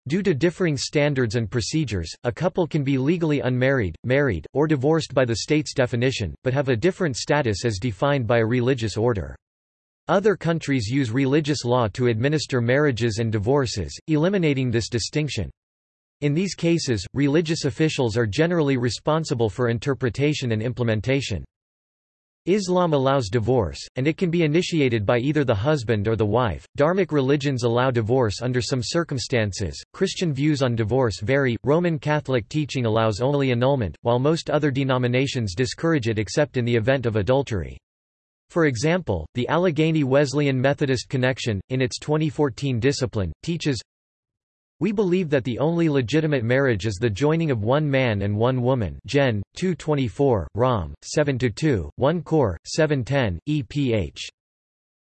S2: Due to differing standards and procedures, a couple can be legally unmarried, married, or divorced by the state's definition, but have a different status as defined by a religious order. Other countries use religious law to administer marriages and divorces, eliminating this distinction. In these cases, religious officials are generally responsible for interpretation and implementation. Islam allows divorce, and it can be initiated by either the husband or the wife. Dharmic religions allow divorce under some circumstances. Christian views on divorce vary. Roman Catholic teaching allows only annulment, while most other denominations discourage it except in the event of adultery. For example, the Allegheny Wesleyan Methodist Connection, in its 2014 discipline, teaches we believe that the only legitimate marriage is the joining of one man and one woman Gen. 224, Rom. 7-2, 1 Cor. 710, EPH.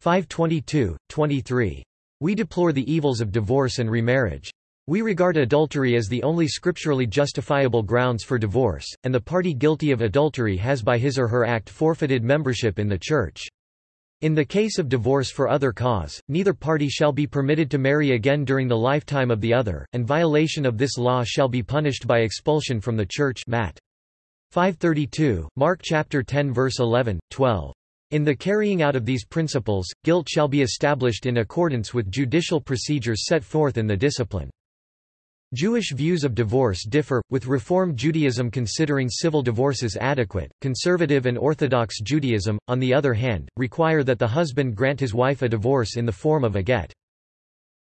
S2: 522, 23. We deplore the evils of divorce and remarriage.
S1: We regard adultery as the only scripturally justifiable grounds for divorce, and the party guilty of adultery has by his or her act forfeited membership in the Church. In the case of divorce for other cause, neither party shall be permitted to marry again during the lifetime of the other, and violation of this law shall be punished by expulsion from the Church Matt. 532, Mark chapter 10 verse 11, 12. In the carrying out of these principles, guilt shall be established in accordance with judicial procedures set forth in the discipline. Jewish views of divorce differ, with Reform Judaism considering civil divorces adequate, Conservative and Orthodox Judaism, on the other hand, require that the husband grant his wife a divorce in the form of a get.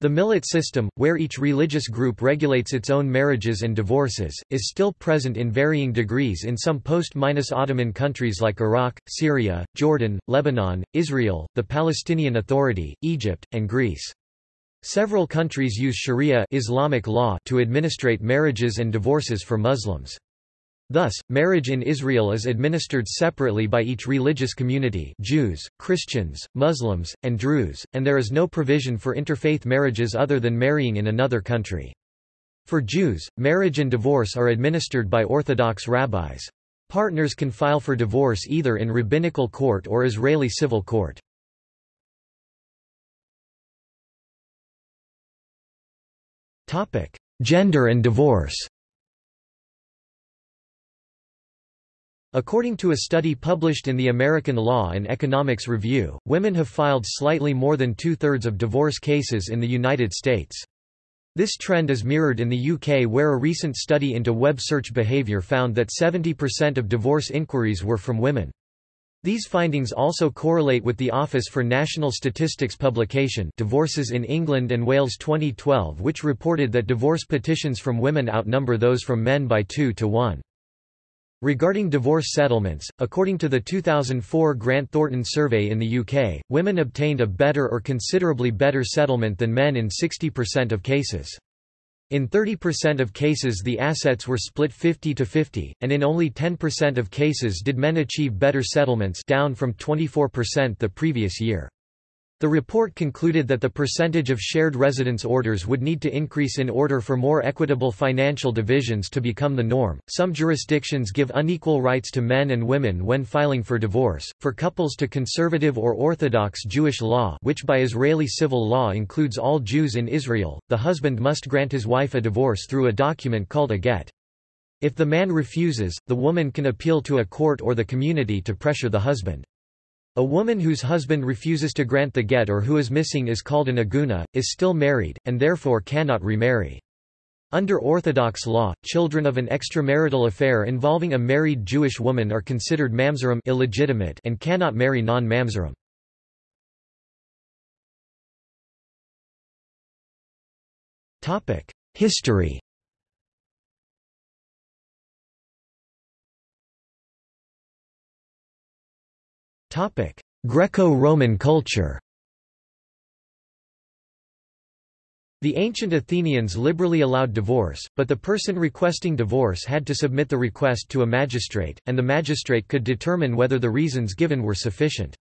S1: The millet system, where each religious group regulates its own marriages and divorces, is still present in varying degrees in some post-Ottoman countries like Iraq, Syria, Jordan, Lebanon, Israel, the Palestinian Authority, Egypt, and Greece. Several countries use Sharia Islamic law to administrate marriages and divorces for Muslims. Thus, marriage in Israel is administered separately by each religious community Jews, Christians, Muslims, and Druze, and there is no provision for interfaith marriages other than marrying in another country. For Jews, marriage and divorce are administered by Orthodox rabbis. Partners can file for divorce either in rabbinical court or Israeli civil court. Gender and divorce According to a study published in the American Law and Economics Review, women have filed slightly more than two-thirds of divorce cases in the United States. This trend is mirrored in the UK where a recent study into web search behaviour found that 70% of divorce inquiries were from women. These findings also correlate with the Office for National Statistics publication Divorces in England and Wales 2012 which reported that divorce petitions from women outnumber those from men by 2 to 1. Regarding divorce settlements, according to the 2004 Grant Thornton survey in the UK, women obtained a better or considerably better settlement than men in 60% of cases. In 30% of cases the assets were split 50 to 50, and in only 10% of cases did men achieve better settlements down from 24% the previous year. The report concluded that the percentage of shared residence orders would need to increase in order for more equitable financial divisions to become the norm. Some jurisdictions give unequal rights to men and women when filing for divorce. For couples to conservative or orthodox Jewish law, which by Israeli civil law includes all Jews in Israel, the husband must grant his wife a divorce through a document called a get. If the man refuses, the woman can appeal to a court or the community to pressure the husband. A woman whose husband refuses to grant the get or who is missing is called an agunah, is still married, and therefore cannot remarry. Under Orthodox law, children of an extramarital affair involving a married Jewish woman are considered mamzerim illegitimate and cannot marry non-mamzerim. History Greco-Roman culture The ancient Athenians liberally allowed divorce, but the person requesting divorce had to submit the request to a magistrate, and the magistrate could determine whether the reasons given were sufficient.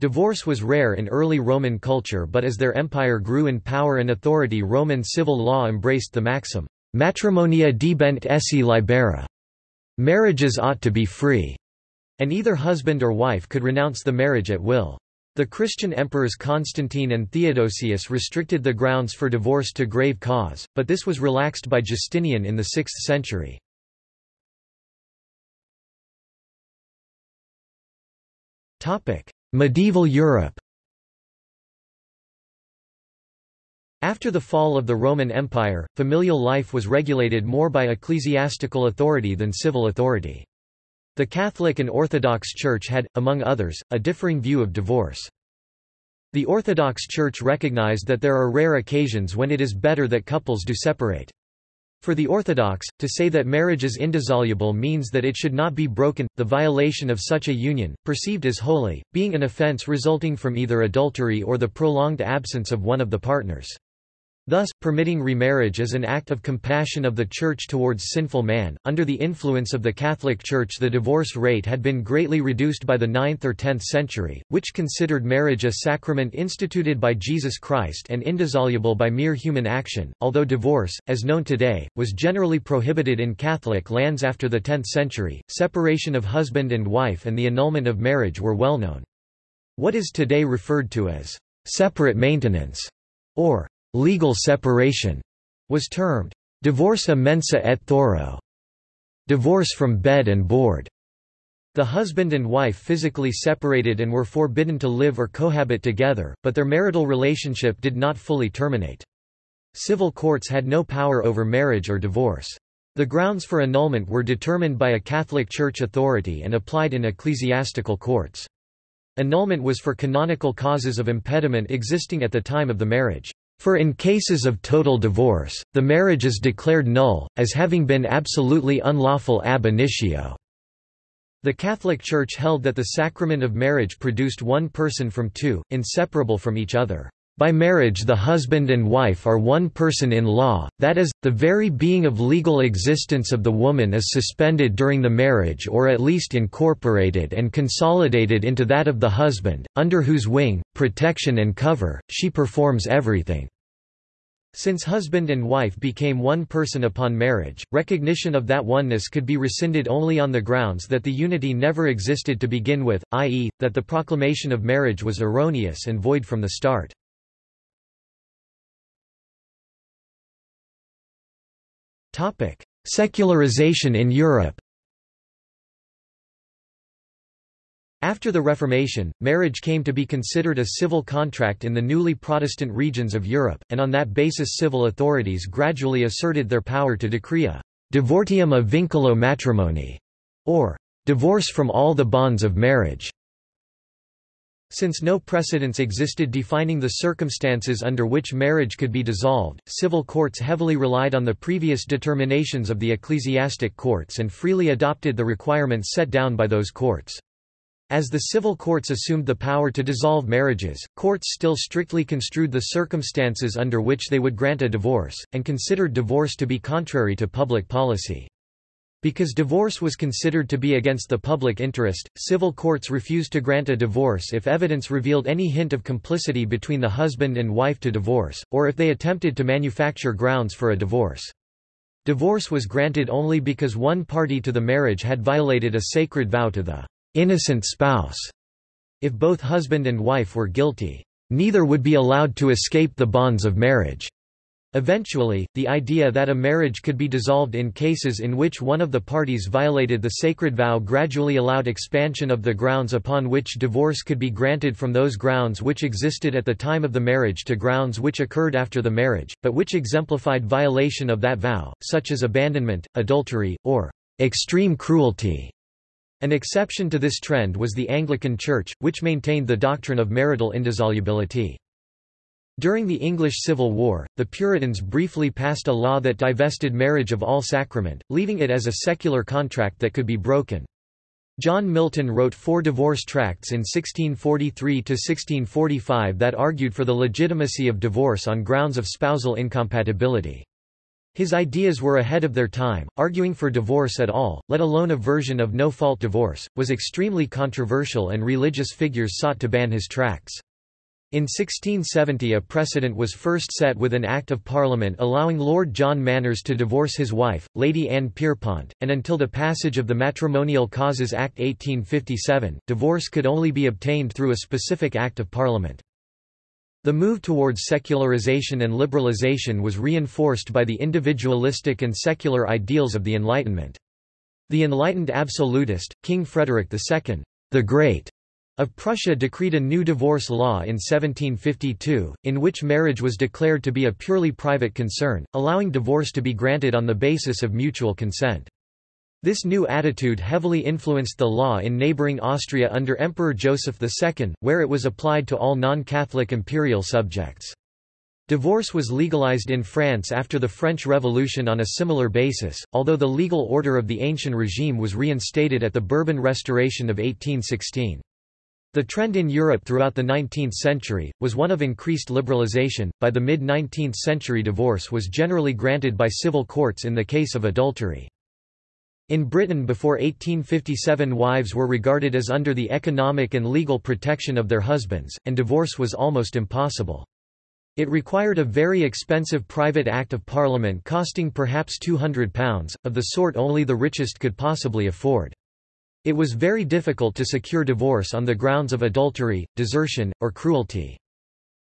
S1: Divorce was rare in early Roman culture but as their empire grew in power and authority Roman civil law embraced the maxim, matrimonia debent esse libera. Marriages ought to be free and either husband or wife could renounce the marriage at will. The Christian emperors Constantine and Theodosius restricted the grounds for divorce to grave cause, but this was relaxed by Justinian in the 6th century. Medieval Europe After the fall of the Roman Empire, familial life was regulated more by ecclesiastical authority than civil authority. The Catholic and Orthodox Church had, among others, a differing view of divorce. The Orthodox Church recognized that there are rare occasions when it is better that couples do separate. For the Orthodox, to say that marriage is indissoluble means that it should not be broken, the violation of such a union, perceived as holy, being an offense resulting from either adultery or the prolonged absence of one of the partners. Thus, permitting remarriage as an act of compassion of the Church towards sinful man. Under the influence of the Catholic Church, the divorce rate had been greatly reduced by the 9th or 10th century, which considered marriage a sacrament instituted by Jesus Christ and indissoluble by mere human action. Although divorce, as known today, was generally prohibited in Catholic lands after the 10th century, separation of husband and wife and the annulment of marriage were well known. What is today referred to as separate maintenance or legal separation was termed divorce mensa et thoro, divorce from bed and board. The husband and wife physically separated and were forbidden to live or cohabit together, but their marital relationship did not fully terminate. Civil courts had no power over marriage or divorce. The grounds for annulment were determined by a Catholic Church authority and applied in ecclesiastical courts. Annulment was for canonical causes of impediment existing at the time of the marriage. For in cases of total divorce, the marriage is declared null, as having been absolutely unlawful ab initio. The Catholic Church held that the sacrament of marriage produced one person from two, inseparable from each other. By marriage the husband and wife are one person in law, that is, the very being of legal existence of the woman is suspended during the marriage or at least incorporated and consolidated into that of the husband, under whose wing, protection and cover, she performs everything. Since husband and wife became one person upon marriage, recognition of that oneness could be rescinded only on the grounds that the unity never existed to begin with, i.e., that the proclamation of marriage was erroneous and void from the start. Secularization in Europe After the Reformation, marriage came to be considered a civil contract in the newly Protestant regions of Europe, and on that basis civil authorities gradually asserted their power to decree a divortium a vinculo matrimonii, or divorce from all the bonds of marriage. Since no precedents existed defining the circumstances under which marriage could be dissolved, civil courts heavily relied on the previous determinations of the ecclesiastic courts and freely adopted the requirements set down by those courts. As the civil courts assumed the power to dissolve marriages, courts still strictly construed the circumstances under which they would grant a divorce, and considered divorce to be contrary to public policy. Because divorce was considered to be against the public interest, civil courts refused to grant a divorce if evidence revealed any hint of complicity between the husband and wife to divorce, or if they attempted to manufacture grounds for a divorce. Divorce was granted only because one party to the marriage had violated a sacred vow to the innocent spouse. If both husband and wife were guilty, neither would be allowed to escape the bonds of marriage. Eventually, the idea that a marriage could be dissolved in cases in which one of the parties violated the sacred vow gradually allowed expansion of the grounds upon which divorce could be granted from those grounds which existed at the time of the marriage to grounds which occurred after the marriage, but which exemplified violation of that vow, such as abandonment, adultery, or extreme cruelty. An exception to this trend was the Anglican Church, which maintained the doctrine of marital indissolubility. During the English Civil War, the Puritans briefly passed a law that divested marriage of all sacrament, leaving it as a secular contract that could be broken. John Milton wrote four divorce tracts in 1643–1645 that argued for the legitimacy of divorce on grounds of spousal incompatibility. His ideas were ahead of their time, arguing for divorce at all, let alone a version of no-fault divorce, was extremely controversial and religious figures sought to ban his tracts. In 1670 a precedent was first set with an Act of Parliament allowing Lord John Manners to divorce his wife, Lady Anne Pierpont, and until the passage of the Matrimonial Causes Act 1857, divorce could only be obtained through a specific Act of Parliament. The move towards secularization and liberalization was reinforced by the individualistic and secular ideals of the Enlightenment. The enlightened absolutist, King Frederick II, the Great, of Prussia decreed a new divorce law in 1752, in which marriage was declared to be a purely private concern, allowing divorce to be granted on the basis of mutual consent. This new attitude heavily influenced the law in neighbouring Austria under Emperor Joseph II, where it was applied to all non-Catholic imperial subjects. Divorce was legalized in France after the French Revolution on a similar basis, although the legal order of the ancient regime was reinstated at the Bourbon Restoration of 1816. The trend in Europe throughout the 19th century, was one of increased liberalization. By the mid 19th century, divorce was generally granted by civil courts in the case of adultery. In Britain before 1857 wives were regarded as under the economic and legal protection of their husbands, and divorce was almost impossible. It required a very expensive private Act of Parliament costing perhaps £200, of the sort only the richest could possibly afford. It was very difficult to secure divorce on the grounds of adultery, desertion, or cruelty.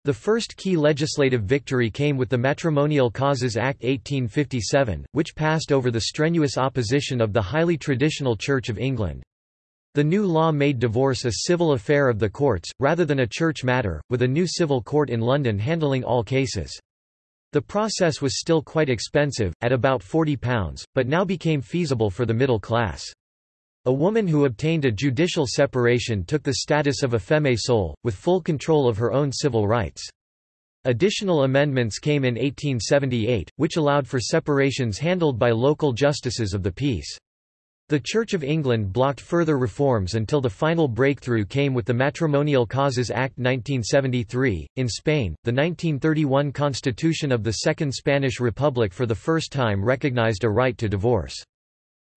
S1: The first key legislative victory came with the Matrimonial Causes Act 1857, which passed over the strenuous opposition of the highly traditional Church of England. The new law made divorce a civil affair of the courts, rather than a church matter, with a new civil court in London handling all cases. The process was still quite expensive, at about £40, but now became feasible for the middle class. A woman who obtained a judicial separation took the status of a feme sole, with full control of her own civil rights. Additional amendments came in 1878, which allowed for separations handled by local justices of the peace. The Church of England blocked further reforms until the final breakthrough came with the Matrimonial Causes Act 1973. In Spain, the 1931 Constitution of the Second Spanish Republic for the first time recognized a right to divorce.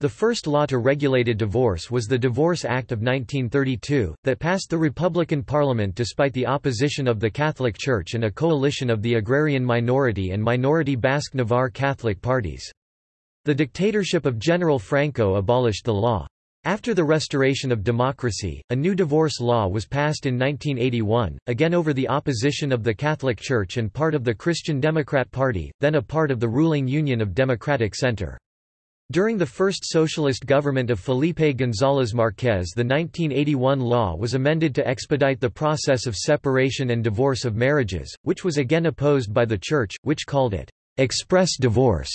S1: The first law to regulate divorce was the Divorce Act of 1932, that passed the Republican Parliament despite the opposition of the Catholic Church and a coalition of the agrarian minority and minority Basque Navarre Catholic parties. The dictatorship of General Franco abolished the law. After the restoration of democracy, a new divorce law was passed in 1981, again over the opposition of the Catholic Church and part of the Christian Democrat Party, then a part of the ruling Union of Democratic Center. During the first socialist government of Felipe González Márquez the 1981 law was amended to expedite the process of separation and divorce of marriages, which was again opposed by the Church, which called it «express divorce».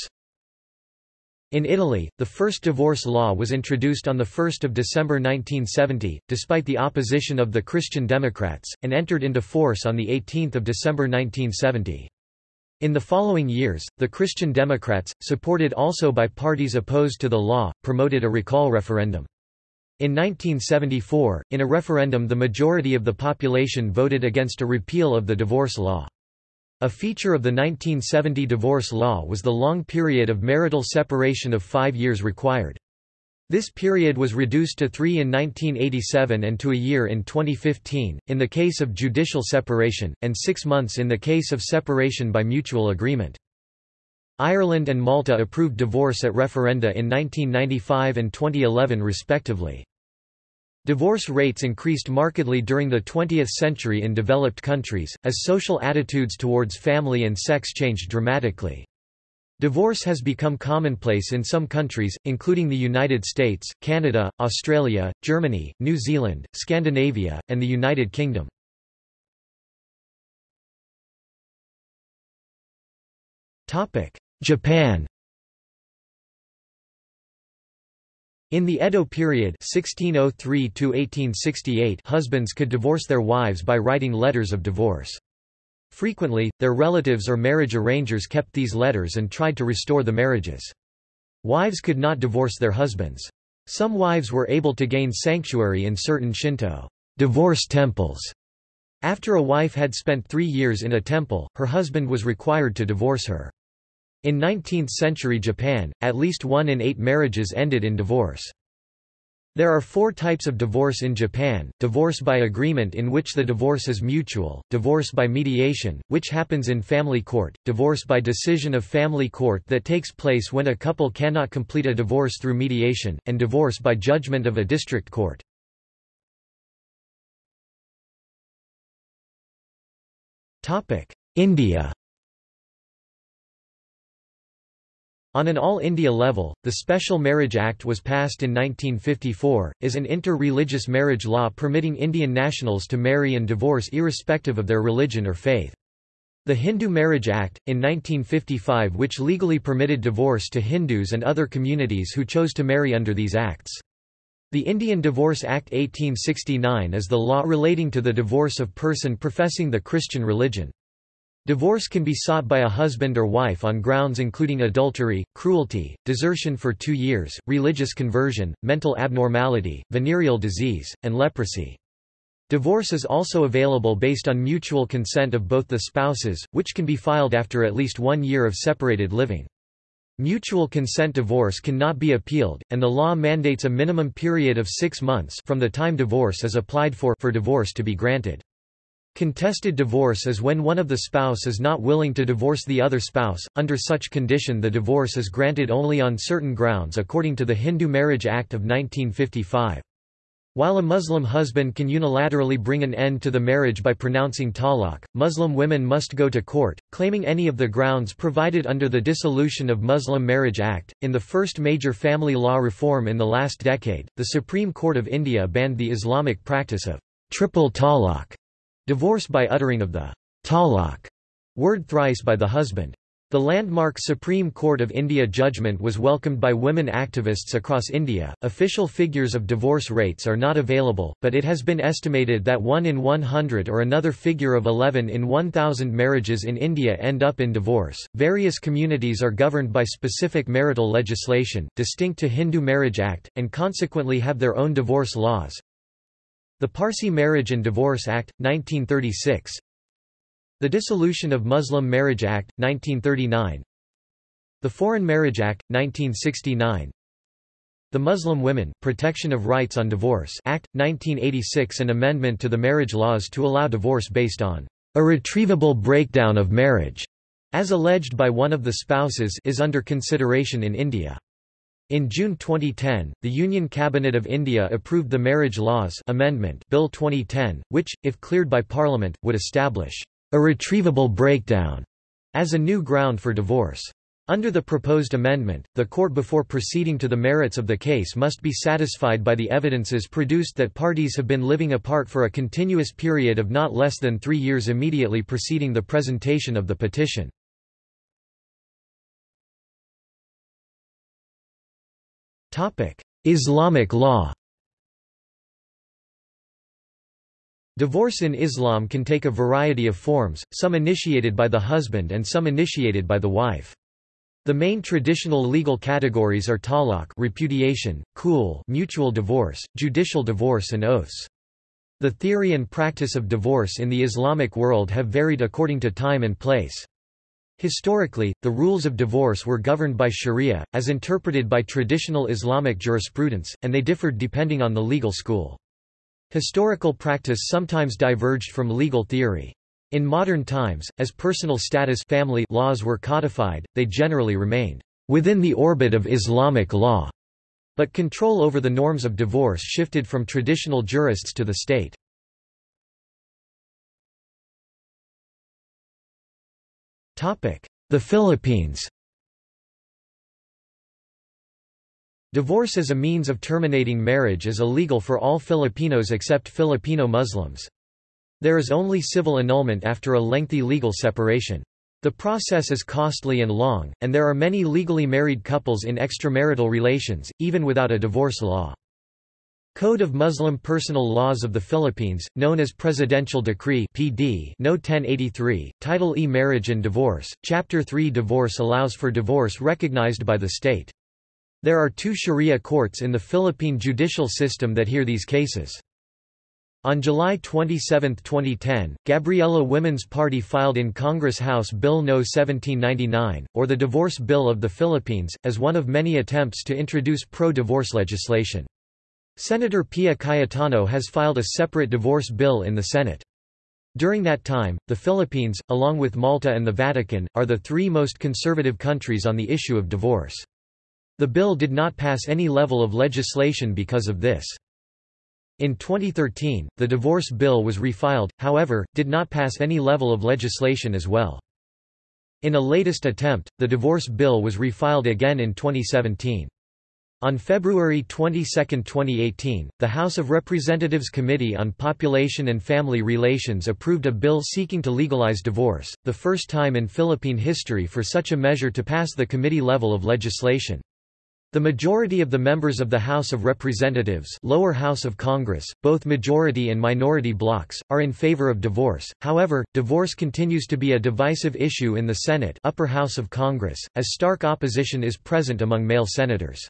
S1: In Italy, the first divorce law was introduced on 1 December 1970, despite the opposition of the Christian Democrats, and entered into force on 18 December 1970. In the following years, the Christian Democrats, supported also by parties opposed to the law, promoted a recall referendum. In 1974, in a referendum the majority of the population voted against a repeal of the divorce law. A feature of the 1970 divorce law was the long period of marital separation of five years required. This period was reduced to three in 1987 and to a year in 2015, in the case of judicial separation, and six months in the case of separation by mutual agreement. Ireland and Malta approved divorce at referenda in 1995 and 2011 respectively. Divorce rates increased markedly during the 20th century in developed countries, as social attitudes towards family and sex changed dramatically. Divorce has become commonplace in some countries, including the United States, Canada, Australia, Germany, New Zealand, Scandinavia, and the United Kingdom. Japan In the Edo period 1603 husbands could divorce their wives by writing letters of divorce. Frequently, their relatives or marriage arrangers kept these letters and tried to restore the marriages. Wives could not divorce their husbands. Some wives were able to gain sanctuary in certain Shinto divorce temples. After a wife had spent three years in a temple, her husband was required to divorce her. In 19th-century Japan, at least one in eight marriages ended in divorce. There are four types of divorce in Japan, divorce by agreement in which the divorce is mutual, divorce by mediation, which happens in family court, divorce by decision of family court that takes place when a couple cannot complete a divorce through mediation, and divorce by judgment of a district court. India On an All India level, the Special Marriage Act was passed in 1954, is an inter-religious marriage law permitting Indian nationals to marry and divorce irrespective of their religion or faith. The Hindu Marriage Act, in 1955 which legally permitted divorce to Hindus and other communities who chose to marry under these acts. The Indian Divorce Act 1869 is the law relating to the divorce of person professing the Christian religion. Divorce can be sought by a husband or wife on grounds including adultery, cruelty, desertion for two years, religious conversion, mental abnormality, venereal disease, and leprosy. Divorce is also available based on mutual consent of both the spouses, which can be filed after at least one year of separated living. Mutual consent divorce cannot be appealed, and the law mandates a minimum period of six months from the time divorce is applied for for divorce to be granted. Contested divorce is when one of the spouse is not willing to divorce the other spouse. Under such condition the divorce is granted only on certain grounds according to the Hindu Marriage Act of 1955. While a Muslim husband can unilaterally bring an end to the marriage by pronouncing talaq, Muslim women must go to court, claiming any of the grounds provided under the Dissolution of Muslim Marriage Act. In the first major family law reform in the last decade, the Supreme Court of India banned the Islamic practice of triple talaq, divorce by uttering of the talak word thrice by the husband. The landmark Supreme Court of India judgment was welcomed by women activists across India. Official figures of divorce rates are not available, but it has been estimated that 1 in 100 or another figure of 11 in 1000 marriages in India end up in divorce. Various communities are governed by specific marital legislation, distinct to Hindu Marriage Act, and consequently have their own divorce laws. The Parsi Marriage and Divorce Act, 1936 the Dissolution of Muslim Marriage Act, 1939 The Foreign Marriage Act, 1969 The Muslim Women, Protection of Rights on Divorce Act, 1986 An amendment to the marriage laws to allow divorce based on irretrievable breakdown of marriage, as alleged by one of the spouses is under consideration in India. In June 2010, the Union Cabinet of India approved the Marriage Laws Amendment Bill 2010, which, if cleared by Parliament, would establish irretrievable breakdown as a new ground for divorce. Under the proposed amendment, the court before proceeding to the merits of the case must be satisfied by the evidences produced that parties have been living apart for a continuous period of not less than three years immediately preceding the presentation of the petition. Islamic law Divorce in Islam can take a variety of forms, some initiated by the husband and some initiated by the wife. The main traditional legal categories are talaq repudiation, khul mutual divorce, judicial divorce and oaths. The theory and practice of divorce in the Islamic world have varied according to time and place. Historically, the rules of divorce were governed by sharia, as interpreted by traditional Islamic jurisprudence, and they differed depending on the legal school. Historical practice sometimes diverged from legal theory. In modern times, as personal status family laws were codified, they generally remained within the orbit of Islamic law, but control over the norms of divorce shifted from traditional jurists to the state. The Philippines Divorce as a means of terminating marriage is illegal for all Filipinos except Filipino Muslims. There is only civil annulment after a lengthy legal separation. The process is costly and long, and there are many legally married couples in extramarital relations, even without a divorce law. Code of Muslim Personal Laws of the Philippines, known as Presidential Decree PD No. 1083, Title E Marriage and Divorce, Chapter 3 Divorce allows for divorce recognized by the state. There are two Sharia courts in the Philippine judicial system that hear these cases. On July 27, 2010, Gabriela Women's Party filed in Congress House Bill No. 1799, or the Divorce Bill of the Philippines, as one of many attempts to introduce pro-divorce legislation. Senator Pia Cayetano has filed a separate divorce bill in the Senate. During that time, the Philippines, along with Malta and the Vatican, are the three most conservative countries on the issue of divorce. The bill did not pass any level of legislation because of this. In 2013, the divorce bill was refiled, however, did not pass any level of legislation as well. In a latest attempt, the divorce bill was refiled again in 2017. On February 22, 2018, the House of Representatives Committee on Population and Family Relations approved a bill seeking to legalize divorce, the first time in Philippine history for such a measure to pass the committee level of legislation. The majority of the members of the House of Representatives lower house of Congress, both majority and minority blocs, are in favor of divorce, however, divorce continues to be a divisive issue in the Senate upper house of Congress, as stark opposition is present among male senators.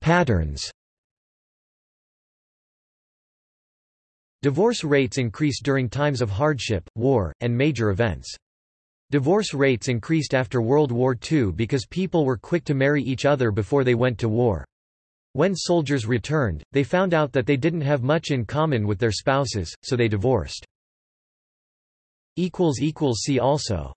S1: Patterns Divorce rates increase during times of hardship, war, and major events. Divorce rates increased after World War II because people were quick to marry each other before they went to war. When soldiers returned, they found out that they didn't have much in common with their spouses, so they divorced. See also